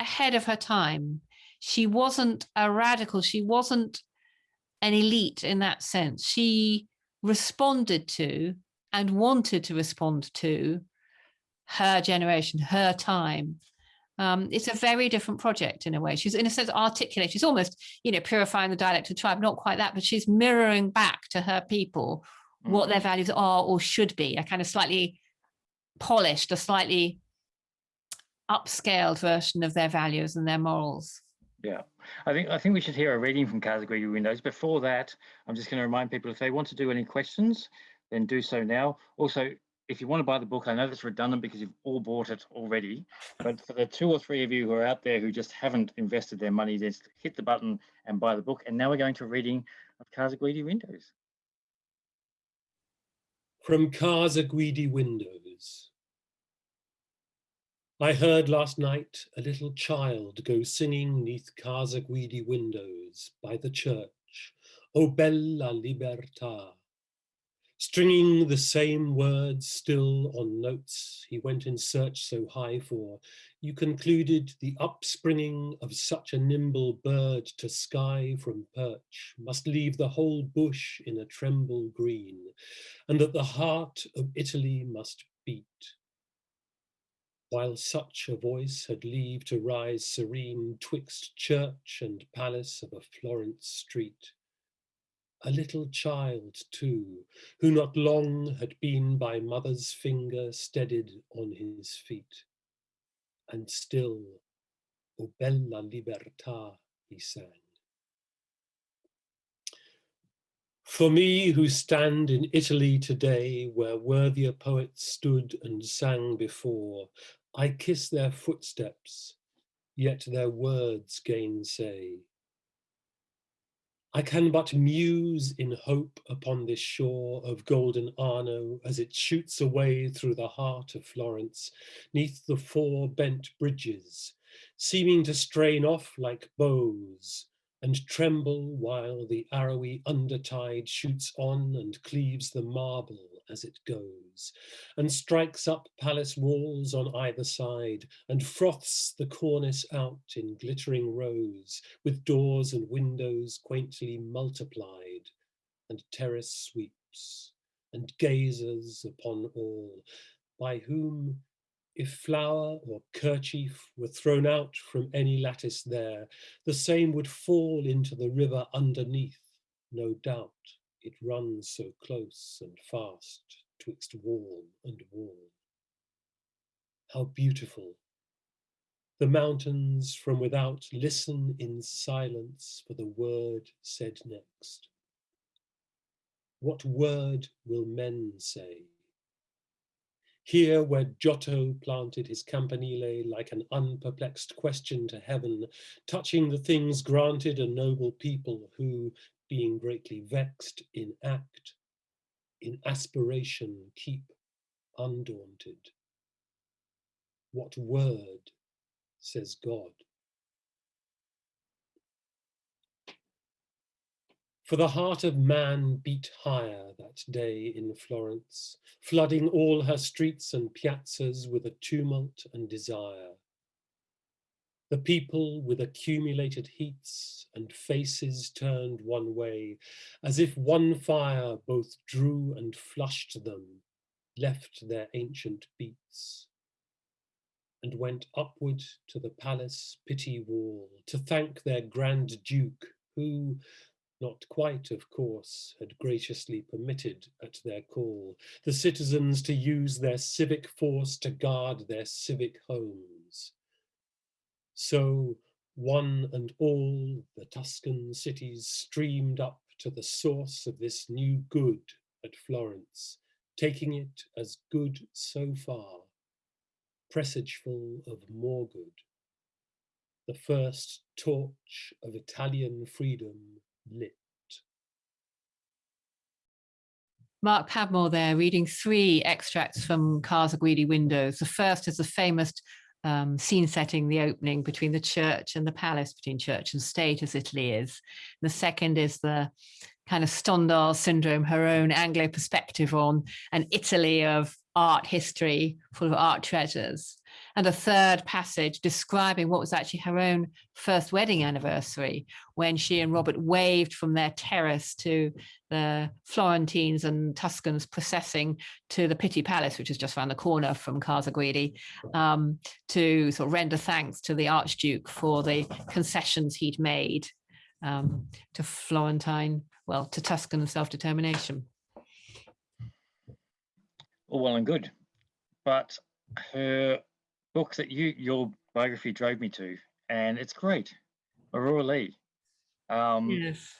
ahead of her time. She wasn't a radical. She wasn't an elite in that sense. She responded to and wanted to respond to her generation, her time. Um, it's a very different project in a way. She's in a sense articulate. She's almost, you know, purifying the dialect of tribe, not quite that, but she's mirroring back to her people mm. what their mm-hmm. values are or should be, a kind of slightly polished, a slightly upscaled version of their values and their morals. Yeah, I think I think we should hear a reading from Guidi Windows. Before that, I'm just going to remind people if they want to do any questions, then do so now. Also, if you want to buy the book, I know that's redundant because you've all bought it already, but for the two or three of you who are out there who just haven't invested their money, just hit the button and buy the book. And now we're going to a reading of Casa Guidi Windows. From Casa Guidi Windows. I heard last night a little child go singing neath Casa Guidi windows by the church, O bella libertà, Stringing the same words still on notes he went in search so high for, you concluded the upspringing of such a nimble bird to sky from perch must leave the whole bush in a tremble green, and that the heart of Italy must beat. While such a voice had leave to rise serene twixt church and palace of a Florence street, a little child too, who not long had been by mother's finger steadied on his feet. And still, O bella libertà, he sang. For me who stand in Italy today, where worthier poets stood and sang before, I kiss their footsteps, yet their words gainsay. I can but muse in hope upon this shore of golden Arno as it shoots away through the heart of Florence, neath the four bent bridges, seeming to strain off like bows, and tremble while the arrowy undertide shoots on and cleaves the marble as it goes, and strikes up palace walls on either side, and froths the cornice out in glittering rows, with doors and windows quaintly multiplied, and terrace sweeps, and gazers upon all, by whom if flower or kerchief were thrown out from any lattice there, the same would fall into the river underneath, no doubt it runs so close and fast twixt wall and wall. How beautiful. The mountains from without listen in silence for the word said next. What word will men say? Here where Giotto planted his campanile like an unperplexed question to heaven, touching the things granted a noble people who, being greatly vexed in act, in aspiration keep undaunted. What word, says God. For the heart of man beat higher that day in Florence, flooding all her streets and piazzas with a tumult and desire. The people with accumulated heats and faces turned one way, as if one fire both drew and flushed them, left their ancient beats, and went upward to the palace Pitti wall to thank their Grand Duke, who, not quite, of course, had graciously permitted at their call the citizens to use their civic force to guard their civic homes. So one and all the Tuscan cities streamed up to the source of this new good at Florence, taking it as good so far, presageful of more good. the first torch of Italian freedom lit. Mark Padmore there reading three extracts from Casa Guidi Windows. The first is the famous um, scene setting, the opening between the church and the palace, between church and state as Italy is. The second is the kind of Stendhal syndrome, her own Anglo perspective on an Italy of art history full of art treasures and a third passage describing what was actually her own first wedding anniversary when she and Robert waved from their terrace to the Florentines and Tuscans processing to the Pitti Palace, which is just around the corner from Casa Guidi, um, to sort of render thanks to the Archduke for the concessions he'd made um, to Florentine, well, to Tuscan self-determination. All well and good, but her book that you your biography drove me to, and it's great, Aurora Leigh. Um, yes.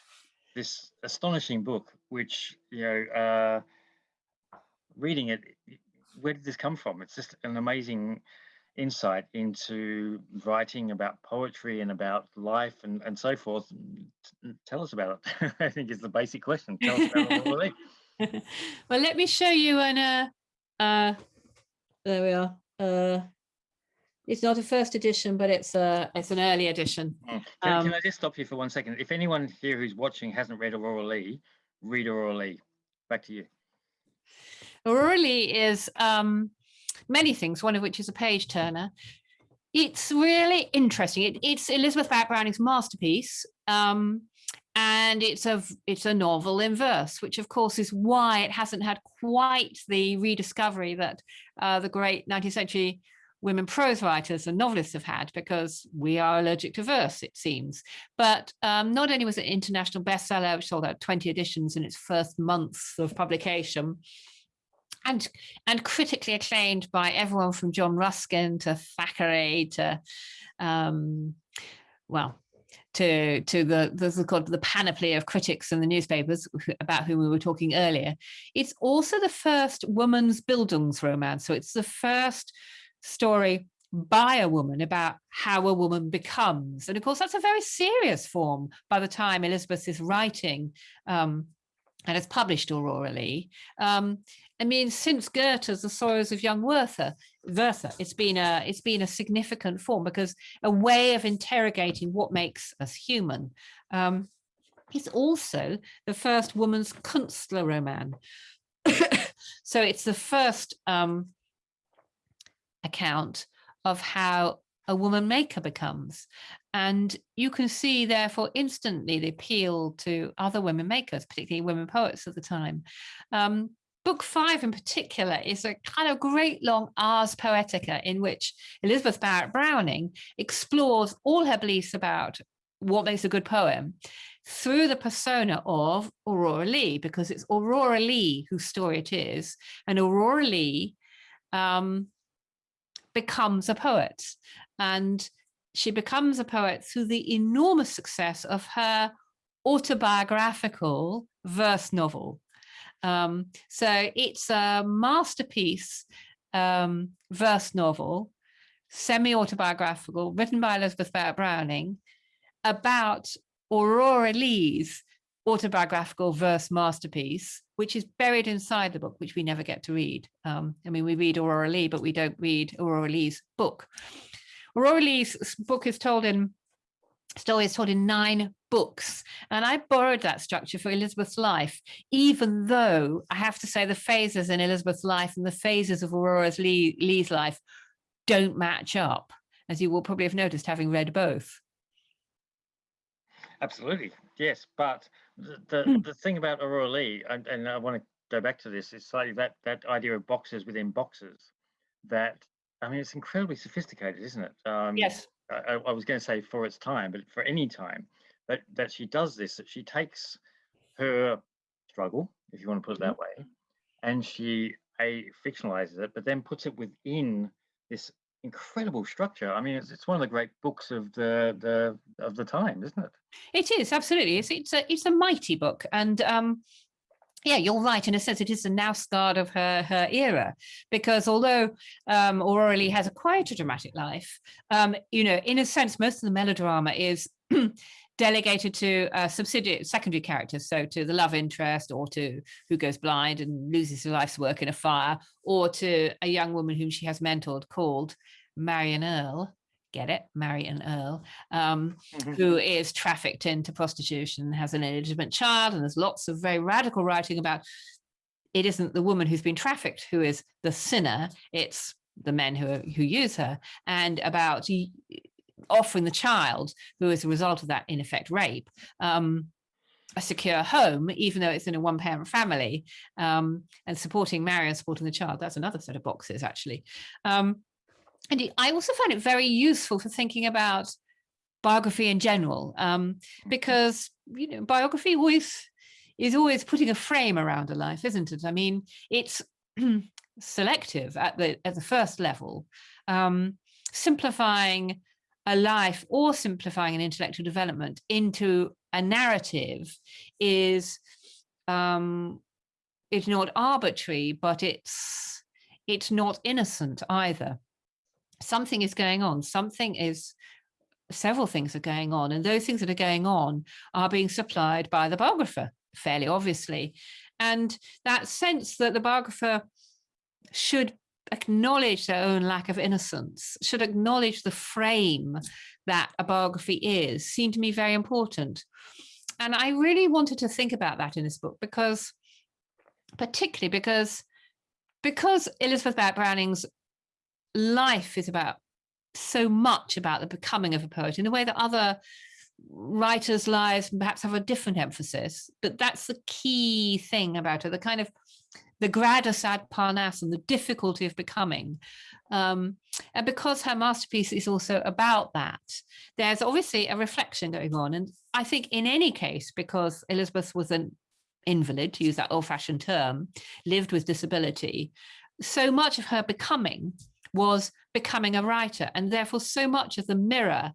This astonishing book, which you know, uh, reading it, where did this come from? It's just an amazing insight into writing about poetry and about life and, and so forth. Tell us about it. I think is the basic question. Tell us about Aurora Leigh. well, let me show you an, uh, uh, there we are. Uh, it's not a first edition, but it's a it's an early edition. Mm. Can, um, can, I just stop you for one second? If anyone here who's watching hasn't read Aurora Leigh, read Aurora Leigh. Back to you. Aurora Leigh is um, many things, one of which is a page turner. It's really interesting. It, it's Elizabeth Browning's masterpiece. Um, and it's a it's a novel in verse, which of course is why it hasn't had quite the rediscovery that uh, the great 19th century women prose writers and novelists have had, because we are allergic to verse, it seems. But um, not only was it an international bestseller, which sold out 20 editions in its first months of publication, and and critically acclaimed by everyone from John Ruskin to Thackeray to um, well to to the the, called the panoply of critics in the newspapers about whom we were talking earlier. It's also the first woman's Bildungsroman. So it's the first story by a woman about how a woman becomes. And of course, that's a very serious form by the time Elizabeth is writing um, and has published Aurora Leigh. Um, I mean, since Goethe's The Sorrows of Young Werther, Werther, it's been a it's been a significant form because a way of interrogating what makes us human. Um, it's also the first woman's Künstlerroman. so it's the first um, account of how a woman maker becomes. And you can see, therefore, instantly the appeal to other women makers, particularly women poets at the time. Um, book five in particular is a kind of great long ars poetica in which Elizabeth Barrett Browning explores all her beliefs about what makes a good poem through the persona of Aurora Leigh, because it's Aurora Leigh whose story it is. And Aurora Leigh um, becomes a poet. And she becomes a poet through the enormous success of her autobiographical verse novel, um, so it's a masterpiece um, verse novel, semi-autobiographical, written by Elizabeth Barrett Browning, about Aurora Leigh's autobiographical verse masterpiece, which is buried inside the book, which we never get to read. Um, I mean, we read Aurora Leigh, but we don't read Aurora Leigh's book. Aurora Leigh's book is told in story is told in nine books. And I borrowed that structure for Elizabeth's life, even though I have to say the phases in Elizabeth's life and the phases of Aurora's Leigh, Leigh's life don't match up, as you will probably have noticed having read both. Absolutely, yes. But the, the, hmm. the thing about Aurora Leigh, and, and I want to go back to this, is slightly that, that idea of boxes within boxes that I mean, it's incredibly sophisticated, isn't it? Um, yes. I, I was going to say for its time, but for any time that that she does this, that she takes her struggle, if you want to put it that mm-hmm. way, and she a fictionalizes it, but then puts it within this incredible structure. I mean, it's, it's one of the great books of the the of the time, isn't it? It is absolutely. It's it's a it's a mighty book, and um, yeah, you're right. In a sense, it is the Knausgard of her her era, because although um, Aurora Leigh has a quieter dramatic life, um, you know, in a sense, most of the melodrama is delegated to uh, subsidiary secondary characters, so to the love interest, or to who goes blind and loses his life's work in a fire, or to a young woman whom she has mentored called Marion Earle, get it, Marion Earle, um, Mhm. who is trafficked into prostitution, has an illegitimate child, and there's lots of very radical writing about it isn't the woman who's been trafficked who is the sinner, it's the men who, who use her, and about offering the child, who is a result of that, in effect, rape, um, a secure home, even though it's in a one parent family, um, and supporting Marion, supporting the child. That's another set of boxes, actually. Um, and I also find it very useful for thinking about biography in general, um, because you know biography always is always putting a frame around a life, isn't it? I mean, it's selective at the at the first level, um, simplifying a life or simplifying an intellectual development into a narrative is um, it's not arbitrary, but it's it's not innocent either. Something is going on. Something is several things are going on and those things that are going on are being supplied by the biographer fairly obviously. And that sense that the biographer should acknowledge their own lack of innocence should acknowledge the frame that a biography is seemed to me very important and i really wanted to think about that in this book because particularly because because elizabeth barrett browning's life is about so much about the becoming of a poet in a way that other writers' lives perhaps have a different emphasis. But that's the key thing about it, the kind of the gradus ad parnassum, and the difficulty of becoming. Um, and because her masterpiece is also about that, there's obviously a reflection going on. And I think in any case, because Elizabeth was an invalid, to use that old-fashioned term, lived with disability, so much of her becoming was becoming a writer and therefore so much of the mirror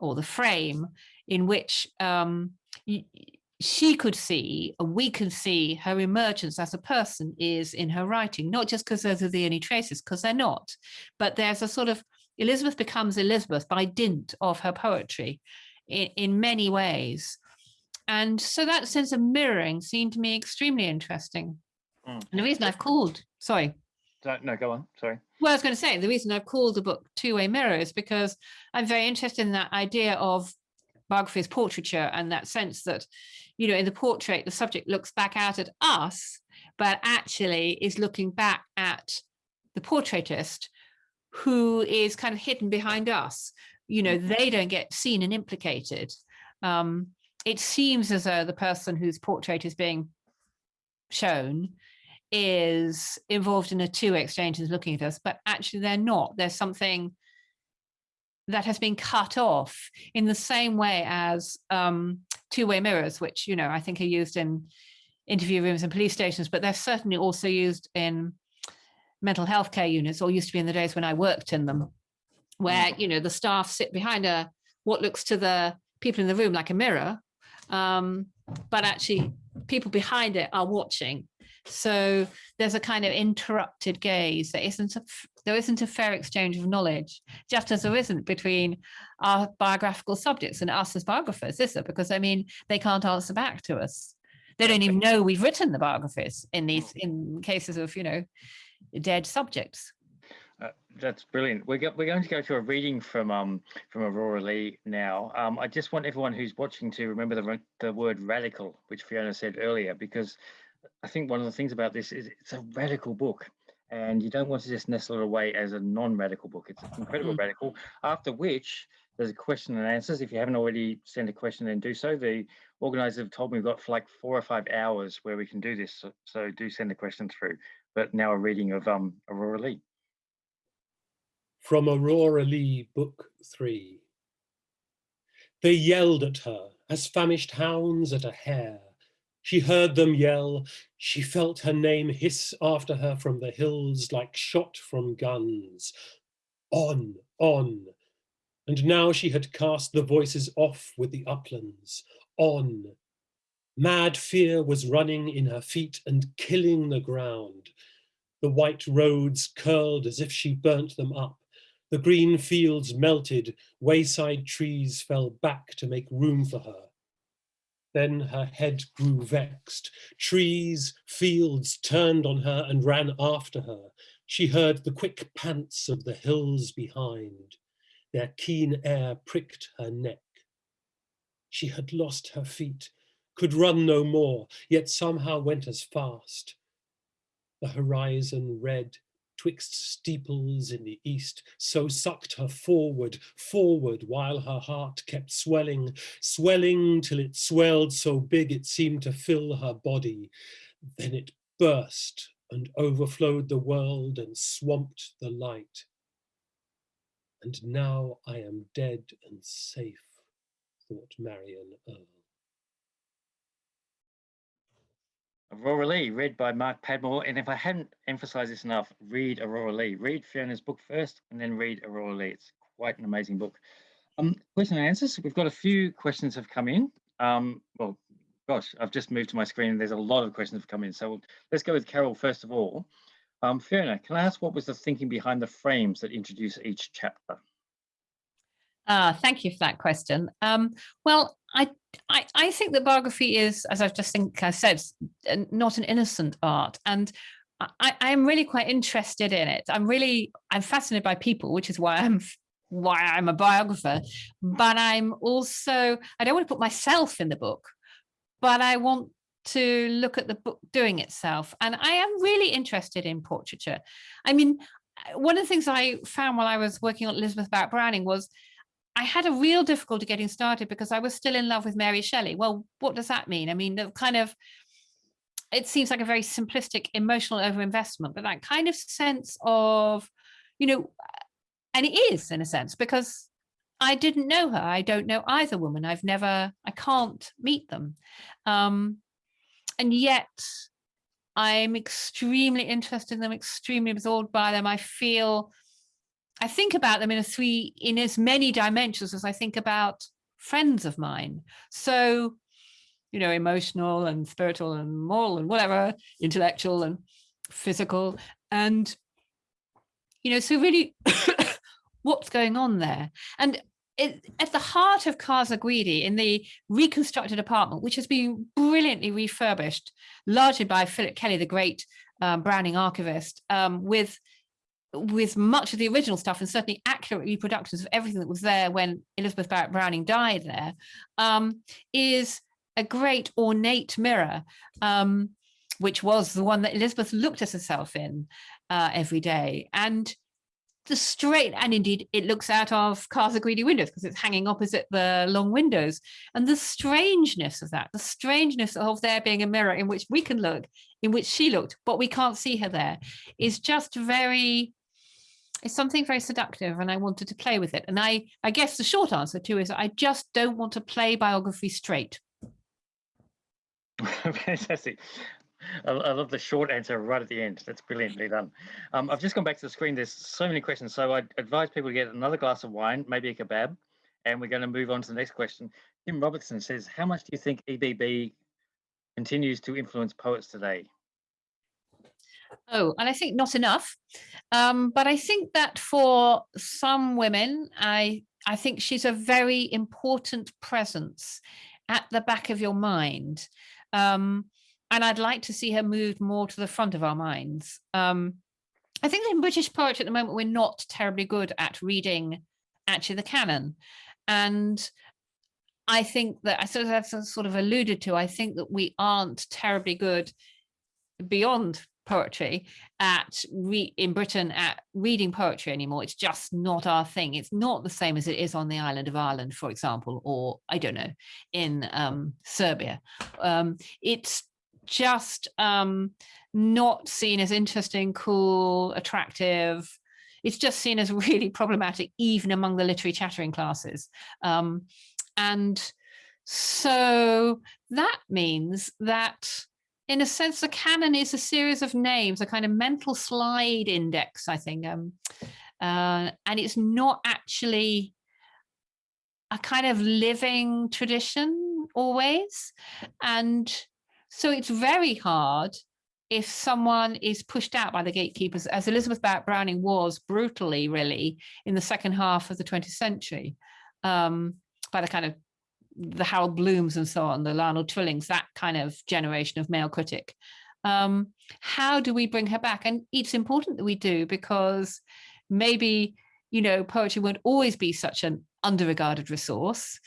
or the frame in which um, she could see and we can see her emergence as a person is in her writing not just because those are the only traces because they're not but there's a sort of elizabeth becomes elizabeth by dint of her poetry in, in many ways and so that sense of mirroring seemed to me extremely interesting Mm. and the reason i've called sorry So- No, go on. Sorry. well, I was going to say the reason I've called the book Two Way Mirror is because I'm very interested in that idea of biography as portraiture and that sense that, you know, in the portrait, the subject looks back out at us, but actually is looking back at the portraitist who is kind of hidden behind us. You know, they don't get seen and implicated. Um, it seems as though the person whose portrait is being shown is involved in a two exchanges looking at us, but actually they're not. There's something that has been cut off in the same way as um, two-way mirrors, which, you know, I think are used in interview rooms and police stations, but they're certainly also used in mental health care units, or used to be in the days when I worked in them, where, you know, the staff sit behind a what looks to the people in the room like a mirror, um, but actually people behind it are watching so there's a kind of interrupted gaze. There isn't there isn't a fair exchange of knowledge, just as there isn't between our biographical subjects and us as biographers, is there? Because I mean, they can't answer back to us. They don't even know we've written the biographies in these in cases of you know dead subjects. Uh, that's brilliant. We're, go- we're going to go to a reading from um from Aurora Leigh now. Um, I just want everyone who's watching to remember the the word radical, which Fiona said earlier, because I think one of the things about this is it's a radical book, and you don't want to just nestle it away as a non-radical book. It's incredibly Mm. radical. After which there's a question and answers. If you haven't already sent a question, then do so. The organisers have told me we've got for like four or five hours where we can do this, so, so do send a question through. But now a reading of um Aurora Leigh. From Aurora Leigh, Book 3. They yelled at her as famished hounds at a hare. She heard them yell. She felt her name hiss after her from the hills like shot from guns. On, on. And now she had cast the voices off with the uplands. On. Mad fear was running in her feet and killing the ground. The white roads curled as if she burnt them up. The green fields melted, wayside trees fell back to make room for her. Then her head grew vexed. Trees, fields turned on her and ran after her. She heard the quick pants of the hills behind. Their keen air pricked her neck. She had lost her feet, could run no more, yet somehow went as fast. The horizon red twixt steeples in the east, so sucked her forward, forward, while her heart kept swelling, swelling till it swelled so big it seemed to fill her body. Then it burst and overflowed the world and swamped the light. And now I am dead and safe, thought Marion Earle. Aurora Leigh, read by Mark Padmore. And if I hadn't emphasized this enough, read Aurora Leigh. Read Fiona's book first and then read Aurora Leigh. It's quite an amazing book. Um, question and answers. We've got a few questions have come in. Um, well, gosh, I've just moved to my screen and there's a lot of questions have come in. So let's go with Carol first of all. Um, Fiona, can I ask what was the thinking behind the frames that introduce each chapter? Uh, thank you for that question. Um, well, I, I, I think that biography is, as I've just think I said, not an innocent art, and I, I'm really quite interested in it. I'm really I'm fascinated by people, which is why I'm why I'm a biographer. But I'm also I don't want to put myself in the book, but I want to look at the book doing itself. And I am really interested in portraiture. I mean, one of the things I found while I was working on Elizabeth Barrett Browning was I had a real difficulty getting started because I was still in love with Mary Shelley. Well, what does that mean? I mean, the kind of, it seems like a very simplistic emotional overinvestment, but that kind of sense of, you know, and it is in a sense because I didn't know her. I don't know either woman. I've never, I can't meet them. Um, and yet I'm extremely interested in them, extremely absorbed by them. I feel I think about them in a three in as many dimensions as I think about friends of mine. So, you know, emotional and spiritual and moral and whatever, intellectual and physical. And, you know, so really what's going on there? And it, at the heart of Casa Guidi in the reconstructed apartment, which has been brilliantly refurbished, largely by Philip Kelley, the great um, Browning archivist, um, with with much of the original stuff and certainly accurate reproductions of everything that was there when Elizabeth Barrett Browning died there, um, is a great ornate mirror, um, which was the one that Elizabeth looked at herself in uh, every day. And the straight, and indeed it looks out of Casa Guidi windows because it's hanging opposite the long windows. And the strangeness of that, the strangeness of there being a mirror in which we can look, in which she looked, but we can't see her there, is just very it's something very seductive and I wanted to play with it. And I, I guess the short answer too is I just don't want to play biography straight. Fantastic. I, love the short answer right at the end. That's brilliantly done. Um, I've just gone back to the screen. There's so many questions. So I advise people to get another glass of wine, maybe a kebab, and we're going to move on to the next question. Tim Robertson says, how much do you think EBB continues to influence poets today? Oh, and I think not enough. Um, but I think that for some women, I I think she's a very important presence at the back of your mind. Um, and I'd like to see her moved more to the front of our minds. Um, I think in British poetry at the moment, we're not terribly good at reading actually the canon. And I think that I sort of, sort of alluded to, I think that we aren't terribly good beyond poetry at in Britain at reading poetry anymore. It's just not our thing. It's not the same as it is on the island of Ireland, for example, or I don't know, in um, Serbia. Um, it's just um, not seen as interesting, cool, attractive. It's just seen as really problematic, even among the literary chattering classes. Um, and so that means that in a sense, the canon is a series of names, a kind of mental slide index, I think. Um, uh, and it's not actually, a kind of living tradition always. And so it's very hard if someone is pushed out by the gatekeepers, as Elizabeth Browning was brutally, really, in the second half of the 20th century, um, by the kind of the Harold Blooms and so on, the Lionel Trillings, that kind of generation of male critic. Um, how do we bring her back? And it's important that we do because maybe, you know, poetry won't always be such an underregarded resource.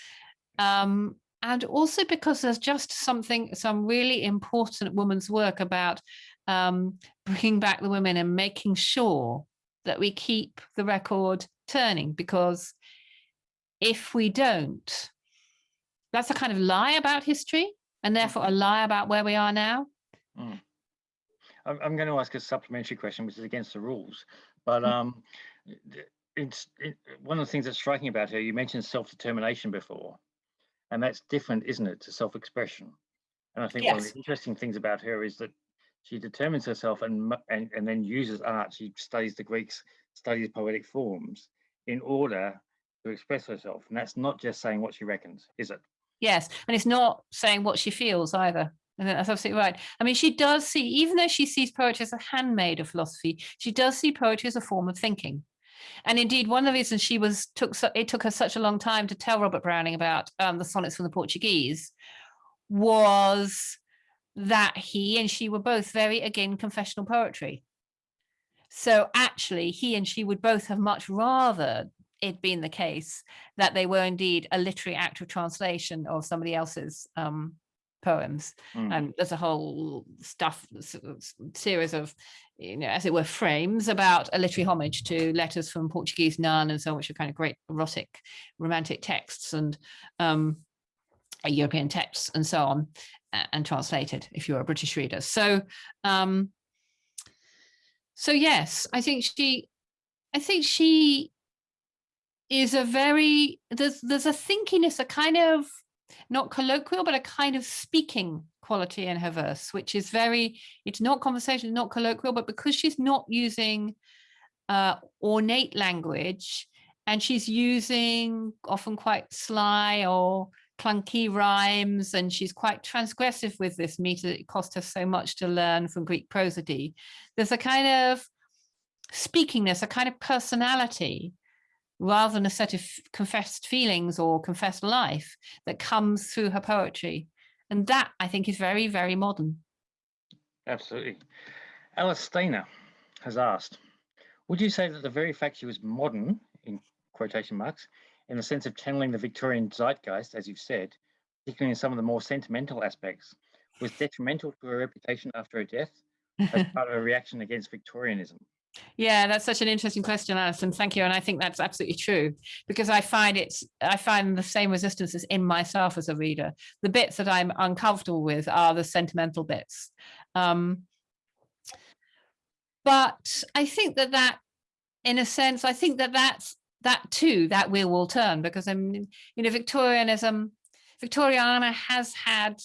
Um, and also because there's just something, some really important woman's work about um, bringing back the women and making sure that we keep the record turning because if we don't, that's a kind of lie about history and therefore a lie about where we are now. Mm. I'm, I'm going to ask a supplementary question, which is against the rules, but Mm. um, it's it, one of the things that's striking about her. You mentioned self-determination before, and that's different, isn't it, to self-expression? And I think one of the interesting things about her is that she determines herself and and and then uses art. She studies the Greeks, studies poetic forms in order to express herself, and that's not just saying what she reckons, is it? Yes, and it's not saying what she feels either. And that's absolutely right. I mean, she does see, even though she sees poetry as a handmaid of philosophy, she does see poetry as a form of thinking. And indeed, one of the reasons she was took so, it took her such a long time to tell Robert Browning about um, the sonnets from the Portuguese was that he and she were both very again confessional poetry. So actually, he and she would both have much rather it been the case that they were indeed a literary act of translation of somebody else's um, poems. Mm. And there's a whole stuff, series of, you know, as it were, frames about a literary homage to letters from Portuguese nun and so on, which are kind of great erotic, romantic texts and um, uh, European texts and so on, and translated if you're a British reader. So, um, so yes, I think she, I think she is a very there's there's a thinkiness, a kind of not colloquial, but a kind of speaking quality in her verse, which is very, it's not conversation, not colloquial, but because she's not using uh, ornate language and she's using often quite sly or clunky rhymes and she's quite transgressive with this meter it cost her so much to learn from Greek prosody. There's a kind of speakingness, a kind of personality rather than a set of confessed feelings or confessed life that comes through her poetry. And that I think is very, very modern. Absolutely. Alice Stainer has asked, would you say that the very fact she was modern, in quotation marks, in the sense of channeling the Victorian zeitgeist, as you've said, particularly in some of the more sentimental aspects, was detrimental to her reputation after her death as part of a reaction against Victorianism? Yeah, that's such an interesting question, Alison. Thank you. And I think that's absolutely true because I find it's I find the same resistances in myself as a reader. The bits that I'm uncomfortable with are the sentimental bits. Um, but I think that that, in a sense, I think that that's that too, that wheel will turn because I'm, you know, Victorianism, Victoriana has had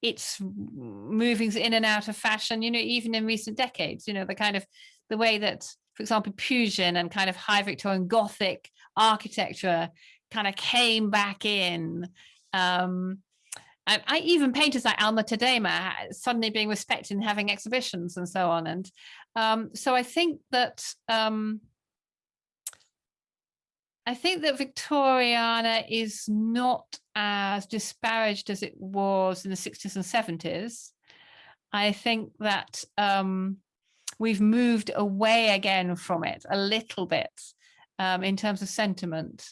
its movings in and out of fashion, you know, even in recent decades, you know, the kind of the way that, for example, Pugin and kind of high Victorian Gothic architecture kind of came back in. Um, I even painters like Alma Tadema suddenly being respected and having exhibitions and so on. And um, so I think that um, I think that Victoriana is not as disparaged as it was in the 60s and 70s. I think that um, we've moved away again from it a little bit um, in terms of sentiment.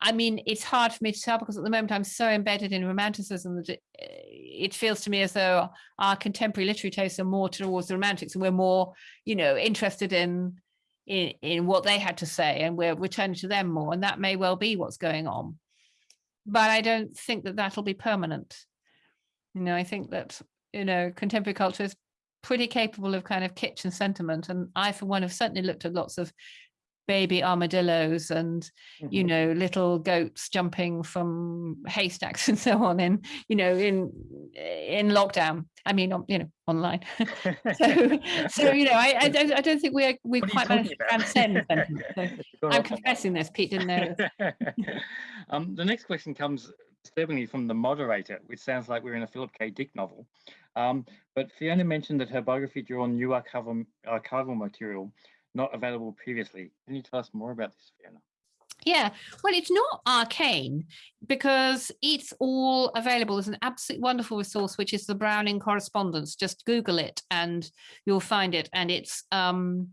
I mean, it's hard for me to tell because at the moment I'm so embedded in romanticism that it, it feels to me as though our contemporary literary tastes are more towards the romantics and we're more, you know, interested in in, in what they had to say and we're returning to them more and that may well be what's going on but i don't think that that'll be permanent you know i think that you know contemporary culture is pretty capable of kind of kitchen sentiment and i for one have certainly looked at lots of baby armadillos and you Mhm. know little goats jumping from haystacks and so on in you know in in lockdown i mean on- you know online so so you know i i don't, I don't think we're we are quite managed to transcend. So i'm off on that. confessing this pete didn't know um, the next question comes disturbingly from the moderator, which sounds like we're in a Philip K. Dick novel. Um, but Fiona mentioned that her biography drew on new archival, archival material not available previously. Can you tell us more about this, Fiona? Yeah, well, it's not arcane because it's all available. There's an absolutely wonderful resource, which is the Browning correspondence. Just Google it and you'll find it. And it's um,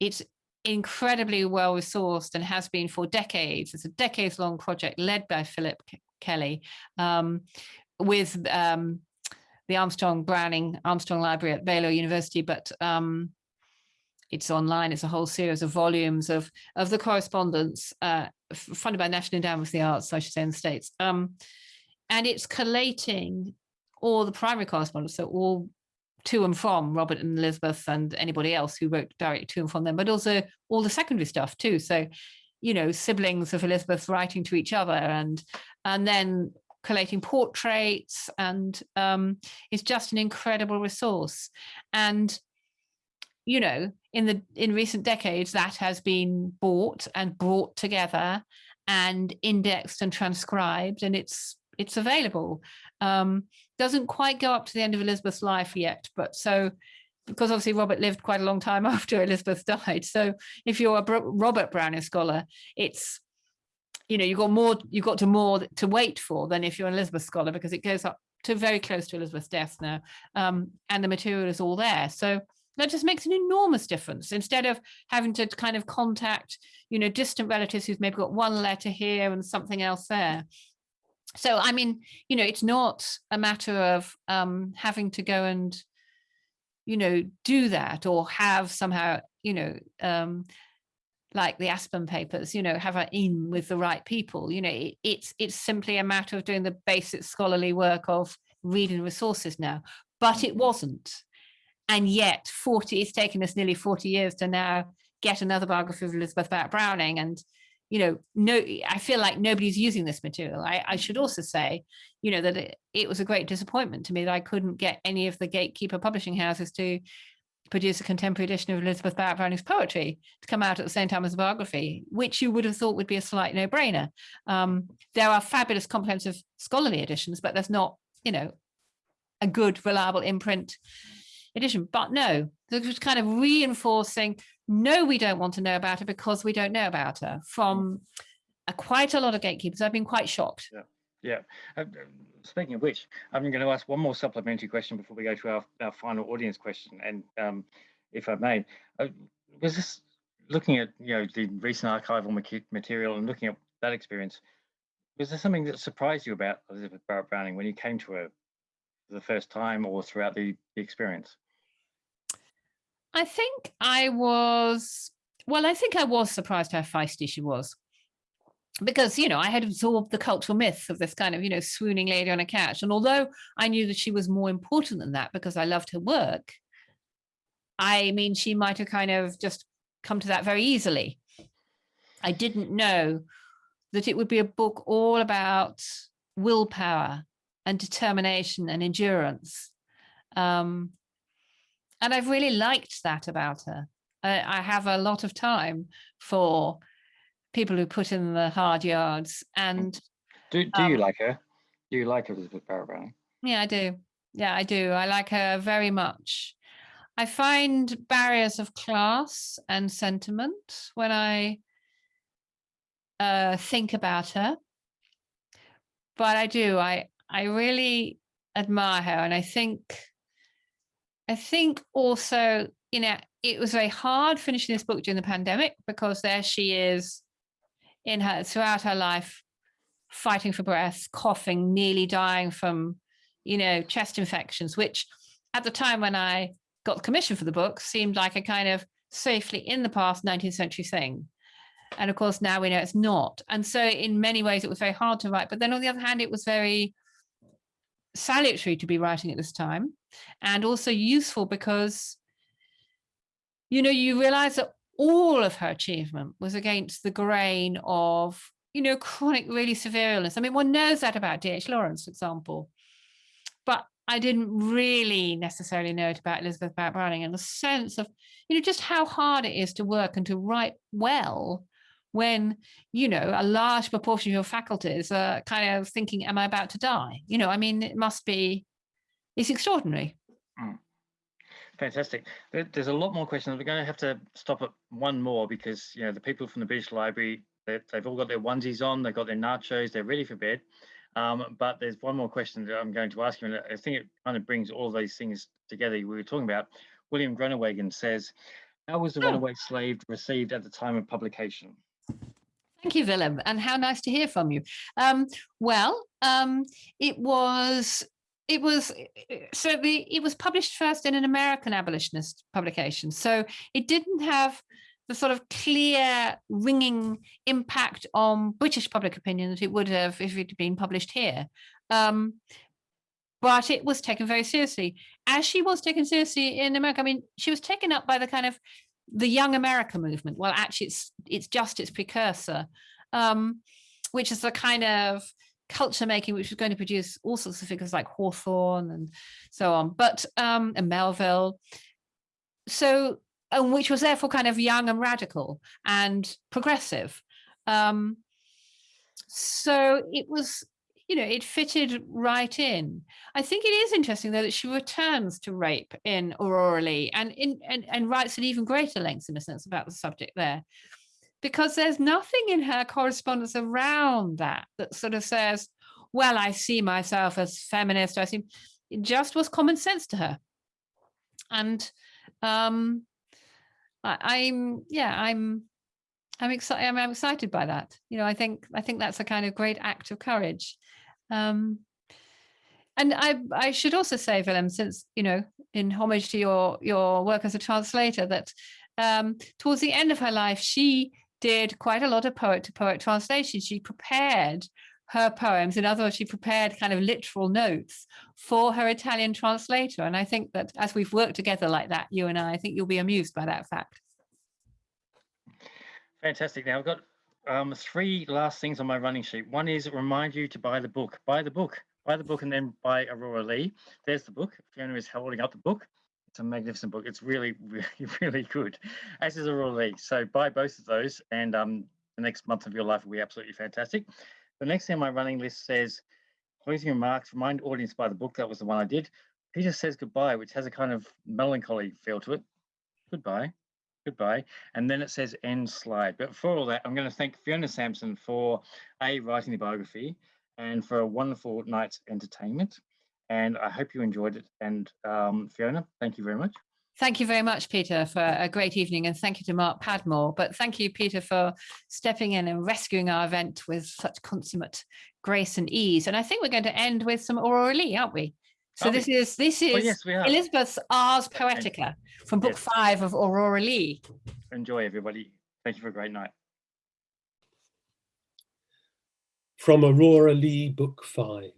it's incredibly well resourced and has been for decades. It's a decades long project led by Philip Kelley um, with um, the Armstrong Browning Armstrong Library at Baylor University. But um, it's online. It's a whole series of volumes of of the correspondence uh, funded by National Endowment for the Arts, I should say, in the States. Um, and it's collating all the primary correspondence, so all to and from Robert and Elizabeth and anybody else who wrote directly to and from them, but also all the secondary stuff too. So, you know, siblings of Elizabeth writing to each other and and then collating portraits and um, it's just an incredible resource. And you know, in the in recent decades, that has been bought and brought together and indexed and transcribed, and it's it's available. Um, doesn't quite go up to the end of Elizabeth's life yet, but so because obviously Robert lived quite a long time after Elizabeth died. So if you're a Robert Browning scholar, it's you know you've got more you've got to more to wait for than if you're an Elizabeth scholar because it goes up to very close to Elizabeth's death now, um, and the material is all there. So that just makes an enormous difference instead of having to kind of contact you know distant relatives who've maybe got one letter here and something else there so i mean you know it's not a matter of um having to go and you know do that or have somehow you know um like the Aspern Papers you know have an in with the right people you know it, it's it's simply a matter of doing the basic scholarly work of reading resources now but it mm-hmm. wasn't. And yet 40 it's taken us nearly 40 years to now get another biography of elizabeth barrett browning and you know no i feel like nobody's using this material. I, I should also say you know that it, it was a great disappointment to me that i couldn't get any of the gatekeeper publishing houses to produce a contemporary edition of elizabeth barrett browning's poetry to come out at the same time as the biography which you would have thought would be a slight no-brainer um, there are fabulous comprehensive scholarly editions but there's not you know a good reliable imprint edition. But no, this was kind of reinforcing, no, we don't want to know about her because we don't know about her from a, quite a lot of gatekeepers. I've been quite shocked. Yeah. Uh, uh, speaking of which, I'm going to ask one more supplementary question before we go to our, our final audience question. And um, if I may, uh, was this looking at you know the recent archival material and looking at that experience? Was there something that surprised you about Elizabeth Barrett Browning when you came to her for the first time or throughout the, the experience? I think I was, well, I think I was surprised how feisty she was. Because, you know, I had absorbed the cultural myth of this kind of, you know, swooning lady on a couch. And although I knew that she was more important than that because I loved her work, I mean, she might have kind of just come to that very easily. I didn't know that it would be a book all about willpower and determination and endurance. Um, and I've really liked that about her. I, I have a lot of time for people who put in the hard yards, and Do, do you Um, like her? Do you like Elizabeth Barrett Browning? yeah, I do. Yeah, I do. I like her very much. I find barriers of class and sentiment when I uh, think about her, but I do. I I really admire her, and I think I think also, you know, it was very hard finishing this book during the pandemic because there she is in her throughout her life fighting for breath, coughing, nearly dying from, you know, chest infections, which at the time when I got the commission for the book seemed like a kind of safely in the past 19th century thing. And of course, now we know it's not. And so, in many ways, it was very hard to write. But then on the other hand, it was very salutary to be writing at this time and also useful because, you know, you realize that all of her achievement was against the grain of, you know, chronic, really severe illness. I mean, one knows that about D.H. Lawrence, for example, but I didn't really necessarily know it about Elizabeth Barrett Browning and the sense of, you know, just how hard it is to work and to write well when, you know, a large proportion of your faculties are kind of thinking, am I about to die? You know, I mean, it must be, it's extraordinary. Fantastic. There's a lot more questions. We're going to have to stop at one more because, you know, the people from the British Library, they've all got their onesies on, they've got their nachos, they're ready for bed. Um, but there's one more question that I'm going to ask you, and I think it kind of brings all these things together we were talking about. William Groenewegen says, how was the oh. runaway slave received at the time of publication? Thank you, Willem, and how nice to hear from you. Um, well, um, it was it was so the it was published first in an American abolitionist publication, so it didn't have the sort of clear ringing impact on British public opinion that it would have if it had been published here. Um, but it was taken very seriously, as she was taken seriously in America. I mean, she was taken up by the kind of the Young America movement. Well, actually, it's it's just its precursor, um, which is the kind of culture making which was going to produce all sorts of figures like Hawthorne and so on, but um, and Melville. So and which was therefore kind of young and radical and progressive. Um, so it was, you know, it fitted right in. I think it is interesting though that she returns to rape in Aurora Leigh and, in, and, and writes at even greater lengths in a sense about the subject there. Because there's nothing in her correspondence around that that sort of says, well, I see myself as feminist. I see it just was common sense to her. And um, I, am yeah, I'm I'm excited. I'm, I'm, excited by that. You know, I think I think that's a kind of great act of courage. Um, and I I should also say, Willem, since you know, in homage to your your work as a translator, that um, towards the end of her life, she did quite a lot of poet to poet translation. She prepared her poems. In other words, she prepared kind of literal notes for her Italian translator. And I think that as we've worked together like that, you and I, I think you'll be amused by that fact. Fantastic. Now I've got um, three last things on my running sheet. One is remind you to buy the book, buy the book, buy the book and then buy Aurora Leigh. There's the book. Fiona is holding up the book. It's a magnificent book. It's really, really, really good, as is Aurora Leigh. So buy both of those and um, the next month of your life will be absolutely fantastic. The next thing on my running list says, closing remarks, remind audience by the book. That was the one I did. Peter says goodbye, which has a kind of melancholy feel to it. Goodbye, goodbye. And then it says end slide. But for all that, I'm going to thank Fiona Sampson for A, writing the biography and for a wonderful night's entertainment. And I hope you enjoyed it. And um, Fiona, thank you very much. Thank you very much, Peter, for a great evening. And thank you to Mark Padmore. But thank you, Peter, for stepping in and rescuing our event with such consummate grace and ease. And I think we're going to end with some Aurora Leigh, aren't we? So this is this is oh, yes, Elizabeth's Ars Poetica from book yes. five of Aurora Leigh. Enjoy, everybody. Thank you for a great night. From Aurora Leigh, book five.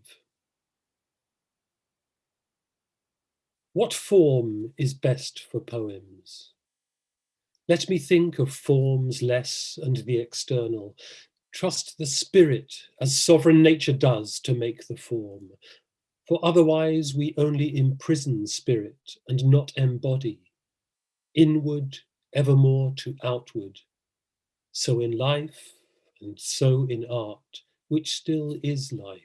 What form is best for poems? Let me think of forms less and the external. Trust the spirit as sovereign nature does to make the form. For otherwise we only imprison spirit and not embody. Inward, evermore to outward. So in life and so in art, which still is life.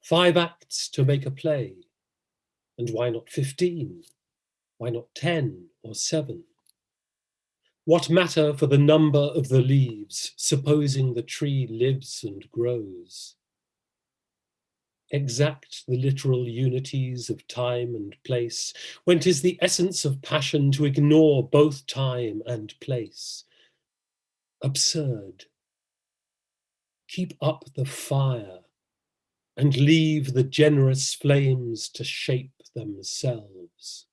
Five acts to make a play, and why not 15? Why not 10 or 7? What matter for the number of the leaves, supposing the tree lives and grows? Exact the literal unities of time and place, when 'tis the essence of passion to ignore both time and place. Absurd. Keep up the fire and leave the generous flames to shape themselves.